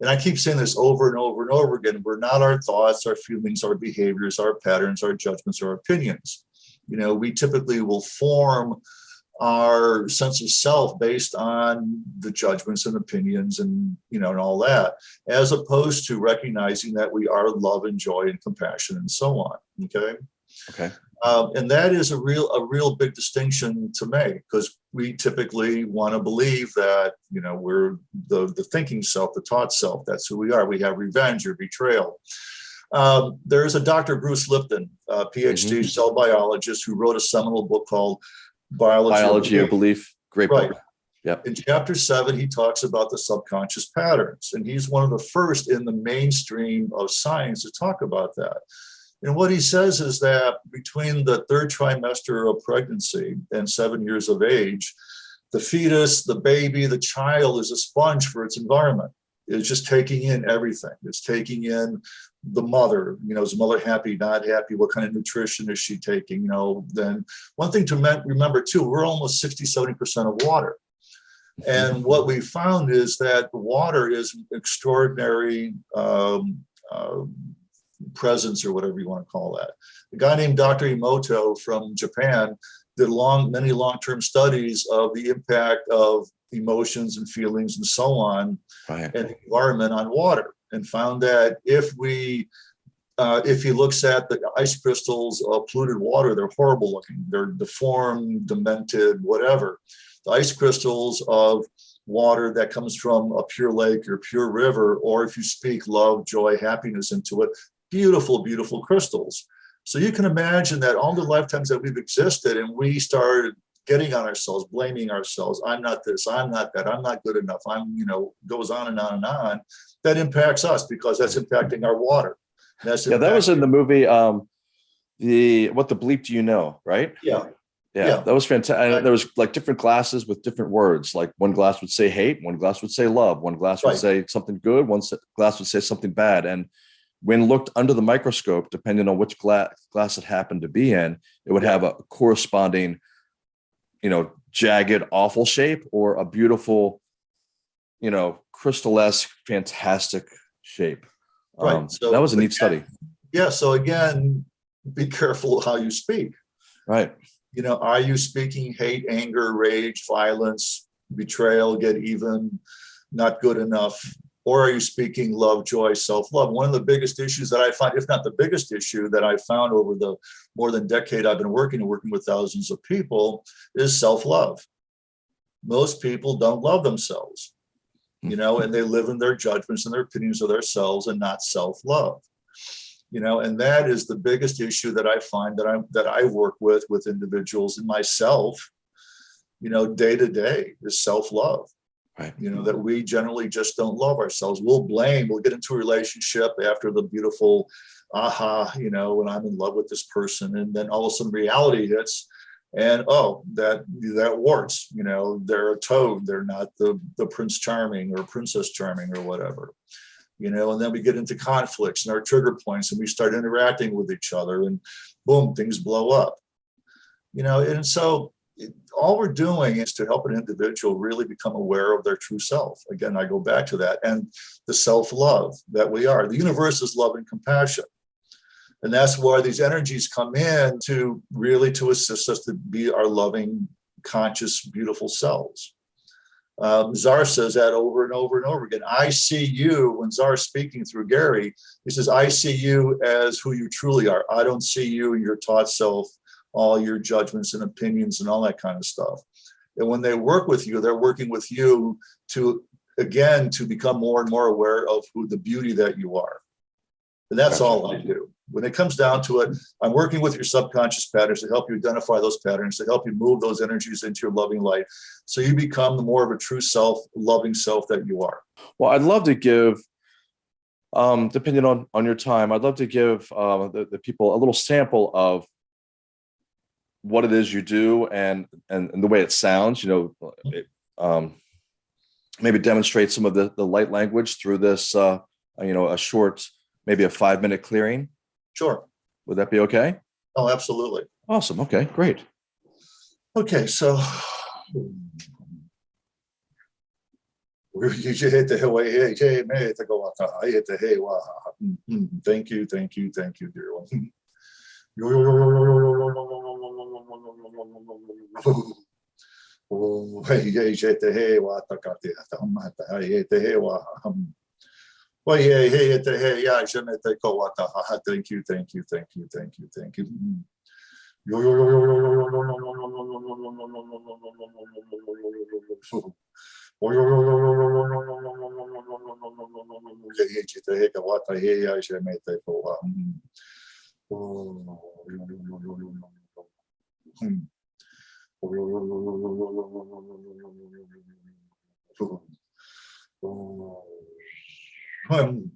and I keep saying this over and over and over again. We're not our thoughts, our feelings, our behaviors, our patterns, our judgments, our opinions. You know, we typically will form our sense of self based on the judgments and opinions and you know and all that as opposed to recognizing that we are love and joy and compassion and so on okay Okay. um, and that is a real a real big distinction to make because we typically want to believe that you know we're the the thinking self the taught self that's who we are we have revenge or betrayal um, there is a dr bruce lipton a phd Mhm. cell biologist who wrote a seminal book called biology, Biology of belief. Great Right. book. in chapter seven, he talks about the subconscious patterns, and he's one of the first in the mainstream of science to talk about that. And what he says is that between the third trimester of pregnancy and seven years of age, the fetus, the baby, the child is a sponge for its environment. It's just taking in everything. It's taking in the mother, you know, is the mother happy, not happy? What kind of nutrition is she taking? You know, then one thing to remember too, we're almost 60, 70% of water. And what we found is that water is an extraordinary um, uh, presence or whatever you want to call that. A guy named Dr. Emoto from Japan did long, many long-term studies of the impact of emotions and feelings and so on Right. and the environment on water and found that if we uh, if he looks at the ice crystals of polluted water, they're horrible looking. They're deformed, demented, whatever. The ice crystals of water that comes from a pure lake or pure river, or if you speak love, joy, happiness into it, beautiful, beautiful crystals. So you can imagine that all the lifetimes that we've existed and we started getting on ourselves, blaming ourselves. I'm not this, I'm not that, I'm not good enough. I'm, you know, goes on and on and on. That impacts us because that's impacting our water. That's Yeah, that was in the movie. Um, the what the bleep do you know? Right. Yeah, Yeah, Yeah. that was fantastic. Right. There was like different glasses with different words. Like one glass would say hate, one glass would say love, one glass would Right. say something good, one glass would say something bad. And when looked under the microscope, depending on which glass glass it happened to be in, it would have a corresponding, you know, jagged, awful shape or a beautiful, you know, crystal-esque, fantastic shape. Right. Um, So that was a neat again- study. yeah. So again, [LAUGHS] be careful how you speak. Right. You know, are you speaking hate, anger, rage, violence, betrayal, get even, not good enough? Or are you speaking love, joy, self-love? One of the biggest issues that I find, if not the biggest issue that I found over the more than decade I've been working and working with thousands of people is self-love. Most people don't love themselves, you know, and they live in their judgments and their opinions of themselves and not self-love you know and that is the biggest issue that i find that i that i work with with individuals and myself you know day to day is self-love Right. you know that we generally just don't love ourselves we'll blame we'll get into a relationship after the beautiful aha you know when i'm in love with this person and then all of a sudden reality hits and oh that that warts you know they're a toad they're not the the prince charming or princess charming or whatever you know, and then we get into conflicts and our trigger points and we start interacting with each other and boom, things blow up. You know, and so it, all we're doing is to help an individual really become aware of their true self. Again, I go back to that and the self-love that we are. The universe is love and compassion. And that's why these energies come in to really to assist us to be our loving, conscious, beautiful selves um, says that over and over and over again. I see you, when Dzar's speaking through Gary, he says, I see you as who you truly are. I don't see you your taught self, all your judgments and opinions and all that kind of stuff. And when they work with you, they're working with you to, again, to become more and more aware of who the beauty that you are. And that's all I do. When it comes down to it, I'm working with your subconscious patterns to help you identify those patterns, to help you move those energies into your loving light. So you become the more of a true self, loving self that you are. Well, I'd love to give, um, depending on on your time, I'd love to give uh, the, the people a little sample of what it is you do and and, and the way it sounds. You know, it, um, maybe demonstrate some of the the light language through this uh, you know, a short, maybe a five minute clearing. Sure. Would that be okay? Oh, absolutely. Awesome. Okay, great. Okay, so. You hit the way, hey, hey, man, to go out. I hit the hey, wow. Mhm. Thank you, thank you, thank you, dear one. [LAUGHS] Oh, the hey, wa ta ka te ta ma ta hey, hit the hey, wa. hum. Well, yeah, hey, hit the hey, yeah, je me te ko wa ta ha, ha. Thank you, thank you, thank you, thank Um,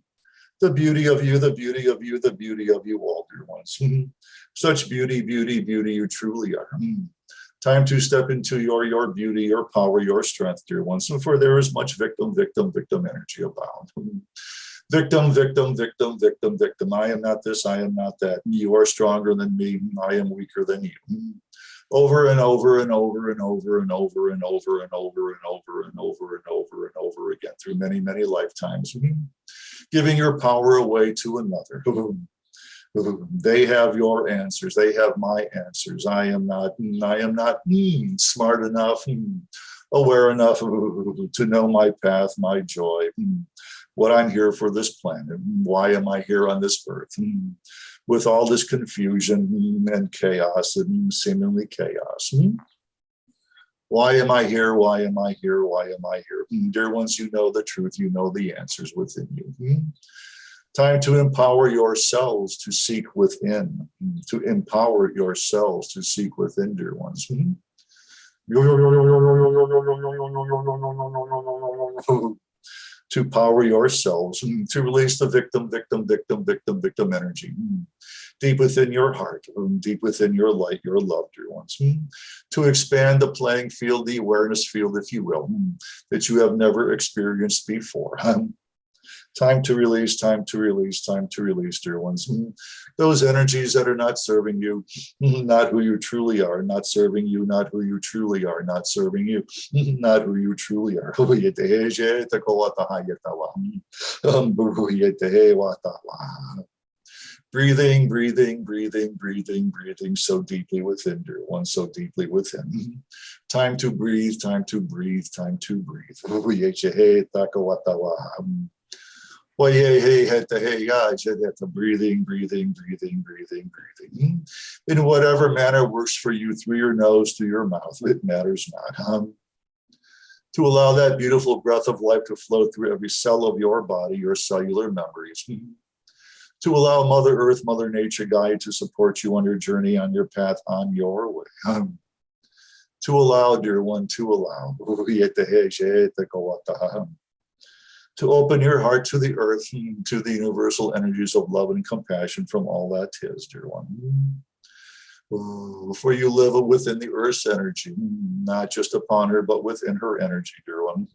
The beauty of you, the beauty of you, the beauty of you all, dear ones. Such beauty, beauty, beauty you truly are. Hmm. Time to step into your your beauty, your power, your strength, dear ones. And for there is much victim, victim, victim energy abound. Hmm. Victim, victim, victim, victim, victim. I am not this, I am not that. You are stronger than me. I am weaker than you. Hmm. Over and over and over and over and over and over and over and over and over and over and over again through many, many lifetimes. Hmm giving your power away to another. They have your answers. They have my answers. I am not, I am not mm, smart enough, mm, aware enough to know my path, my joy, mm, what I'm here for this planet. Why am I here on this earth? Mm, With all this confusion and chaos and seemingly chaos. Mm. Why am I here? Why am I here? Why am I here? Mm, Dear ones, you know the truth. You know the answers within you. Mm. Time to empower yourselves to seek within, to empower yourselves to seek within, dear ones. Mm. To power yourselves, mm, to release the victim, victim, victim, victim, victim energy. Mm deep within your heart, um, deep within your light, your love, dear ones, hmm, to expand the playing field, the awareness field, if you will, that you have never experienced before. [LAUGHS] Time to release, time to release, time to release, dear ones. Hmm, Those energies that are not serving you, hmm, not who you truly are, not serving you, not who you truly are, not serving you, hmm, not who you truly are. Breathing, breathing, breathing, breathing, breathing so deeply within, dear one, so deeply within. Time to breathe, time to breathe, time to breathe. Breathing, breathing, breathing, breathing, breathing. In whatever manner works for you through your nose, through your mouth, it matters not. Um, to allow that beautiful breath of life to flow through every cell of your body, your cellular memories to allow Mother Earth, Mother Nature guide to support you on your journey, on your path, on your way. Um, to allow, dear one, to allow. To open your heart to the earth, to the universal energies of love and compassion from all that is, dear one. For you live within the earth's energy, not just upon her, but within her energy, dear one.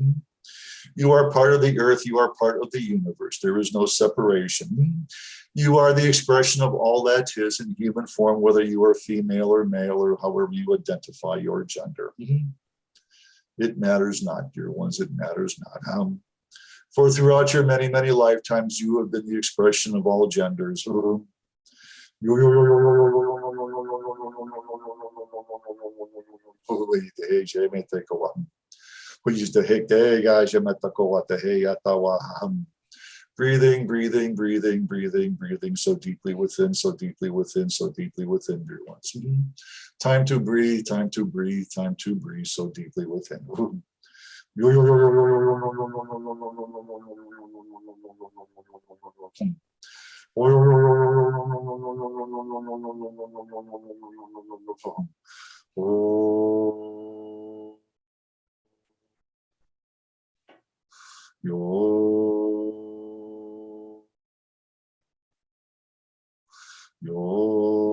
You are part of the earth, you are part of the universe. There is no separation. You are the expression of all that is in human form, whether you are female or male or however you identify your gender. It matters not, dear ones, it matters not. Um, for throughout your many, many lifetimes, you have been the expression of all genders. Breathing, breathing, breathing, breathing, breathing so deeply within, so deeply within, so deeply within, dear ones. Time to breathe, time to breathe, time to breathe so deeply within. よよよよよよよよよよよよよよよよよよおよよよよよよよよよよよよよよよよよよおよよ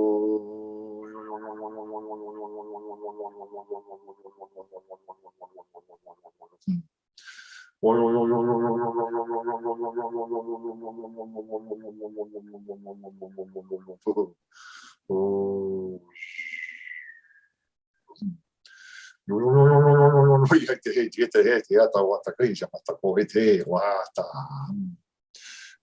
يتهيت يتهيت يتوتكيش متكو يتهي واتا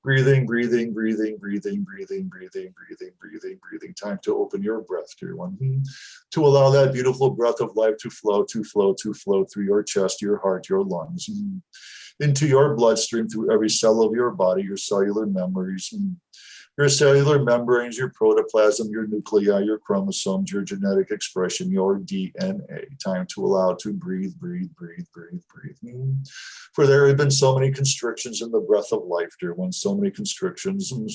Breathing, breathing, breathing, breathing, breathing, breathing, breathing, breathing, breathing. Time to open your breath, dear one. Hmm. To allow that beautiful breath of life to flow, to flow, to flow through your chest, your heart, your lungs, hmm. Into your bloodstream, through every cell of your body, your cellular memories, your cellular membranes, your protoplasm, your nuclei, your chromosomes, your genetic expression, your DNA. Time to allow to breathe, breathe, breathe, breathe, breathe. For there have been so many constrictions in the breath of life, dear ones, so many constrictions, and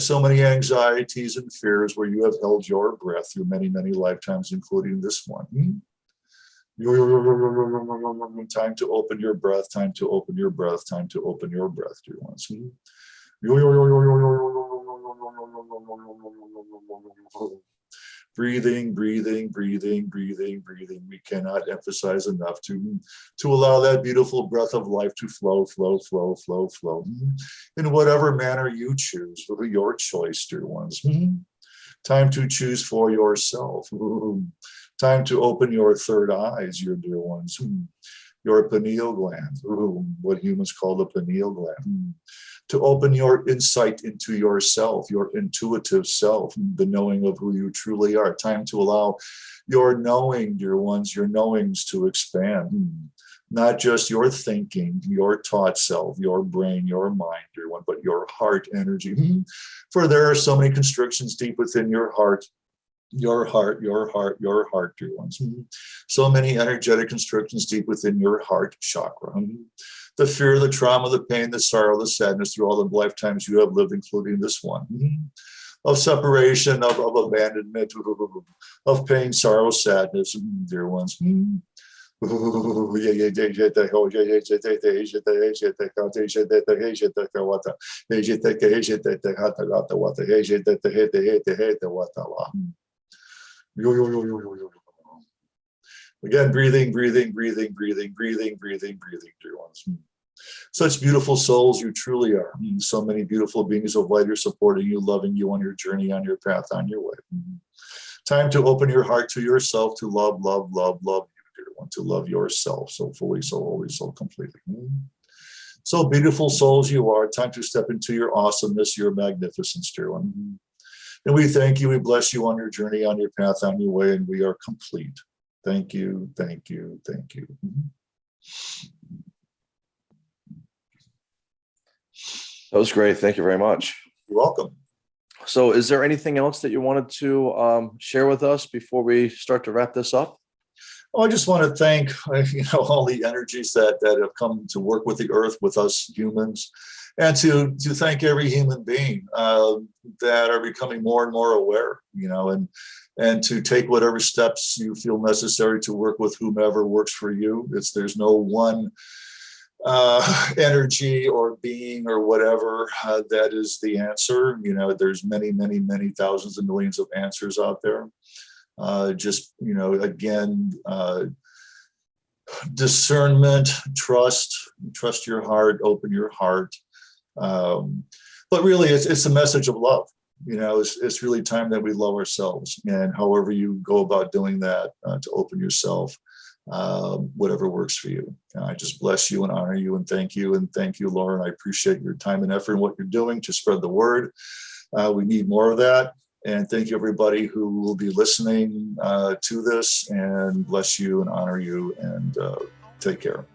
so many anxieties and fears where you have held your breath through many, many lifetimes, including this one. Time to open your breath, time to open your breath, time to open your breath, dear ones. Breathing, breathing, breathing, breathing, breathing. We cannot emphasize enough to, to allow that beautiful breath of life to flow, flow, flow, flow, flow. In whatever manner you choose, your choice, dear ones. Time to choose for yourself. Time to open your third eyes, your dear ones. Hmm. Your pineal gland, what humans call the pineal gland hmm. to open your insight into yourself, your intuitive self, hmm, the knowing of who you truly are. Time to allow your knowing, dear ones, your knowings to expand. Not just your thinking, your taught self, your brain, your mind, dear one, but your heart energy. For there are so many constrictions deep within your heart your heart, your heart, your heart, dear ones. So many energetic constrictions deep within your heart chakra the fear, the trauma, the pain, the sorrow, the sadness through all the lifetimes you have lived, including this one. Of separation, of, of abandonment, of pain, sorrow, sadness, dear ones. Again, breathing, breathing, breathing, breathing, breathing, breathing, breathing, dear ones. Hmm. Such beautiful souls you truly are. Hmm. So many beautiful beings of light are supporting you, loving you on your journey, on your path, on your way. Hmm. Time to open your heart to yourself, to love, love, love, love you, dear one, to love yourself so fully, so wholly, so completely. So beautiful souls you are. Time to step into your awesomeness, your magnificence, dear one. And we thank you, we bless you on your journey, on your path, on your way, and we are complete. Thank you, thank you, thank you. That was great. Thank you very much. You're welcome. So is there anything else that you wanted to um, share with us before we start to wrap this up? Well, I just want to thank [LAUGHS] you know all the energies that that have come to work with the earth with us humans and to to thank every human being uh, that are becoming more and more aware you know and and to take whatever steps you feel necessary to work with whomever works for you. It's there's no one uh, [LAUGHS] energy or being or whatever uh, that is the answer. You know, there's many, many, many thousands and millions of answers out there. Uh, just, you know, again, uh, discernment, trust, trust your heart, open your heart. Um, but really, it's, it's a message of love you know, it's, it's really time that we love ourselves and however you go about doing that uh, to open yourself, uh, whatever works for you. I just bless you and honor you and thank you. And thank you, Lauren. I appreciate your time and effort and what you're doing to spread the word. Uh, we need more of that. And thank you everybody who will be listening uh, to this and bless you and honor you and uh, take care.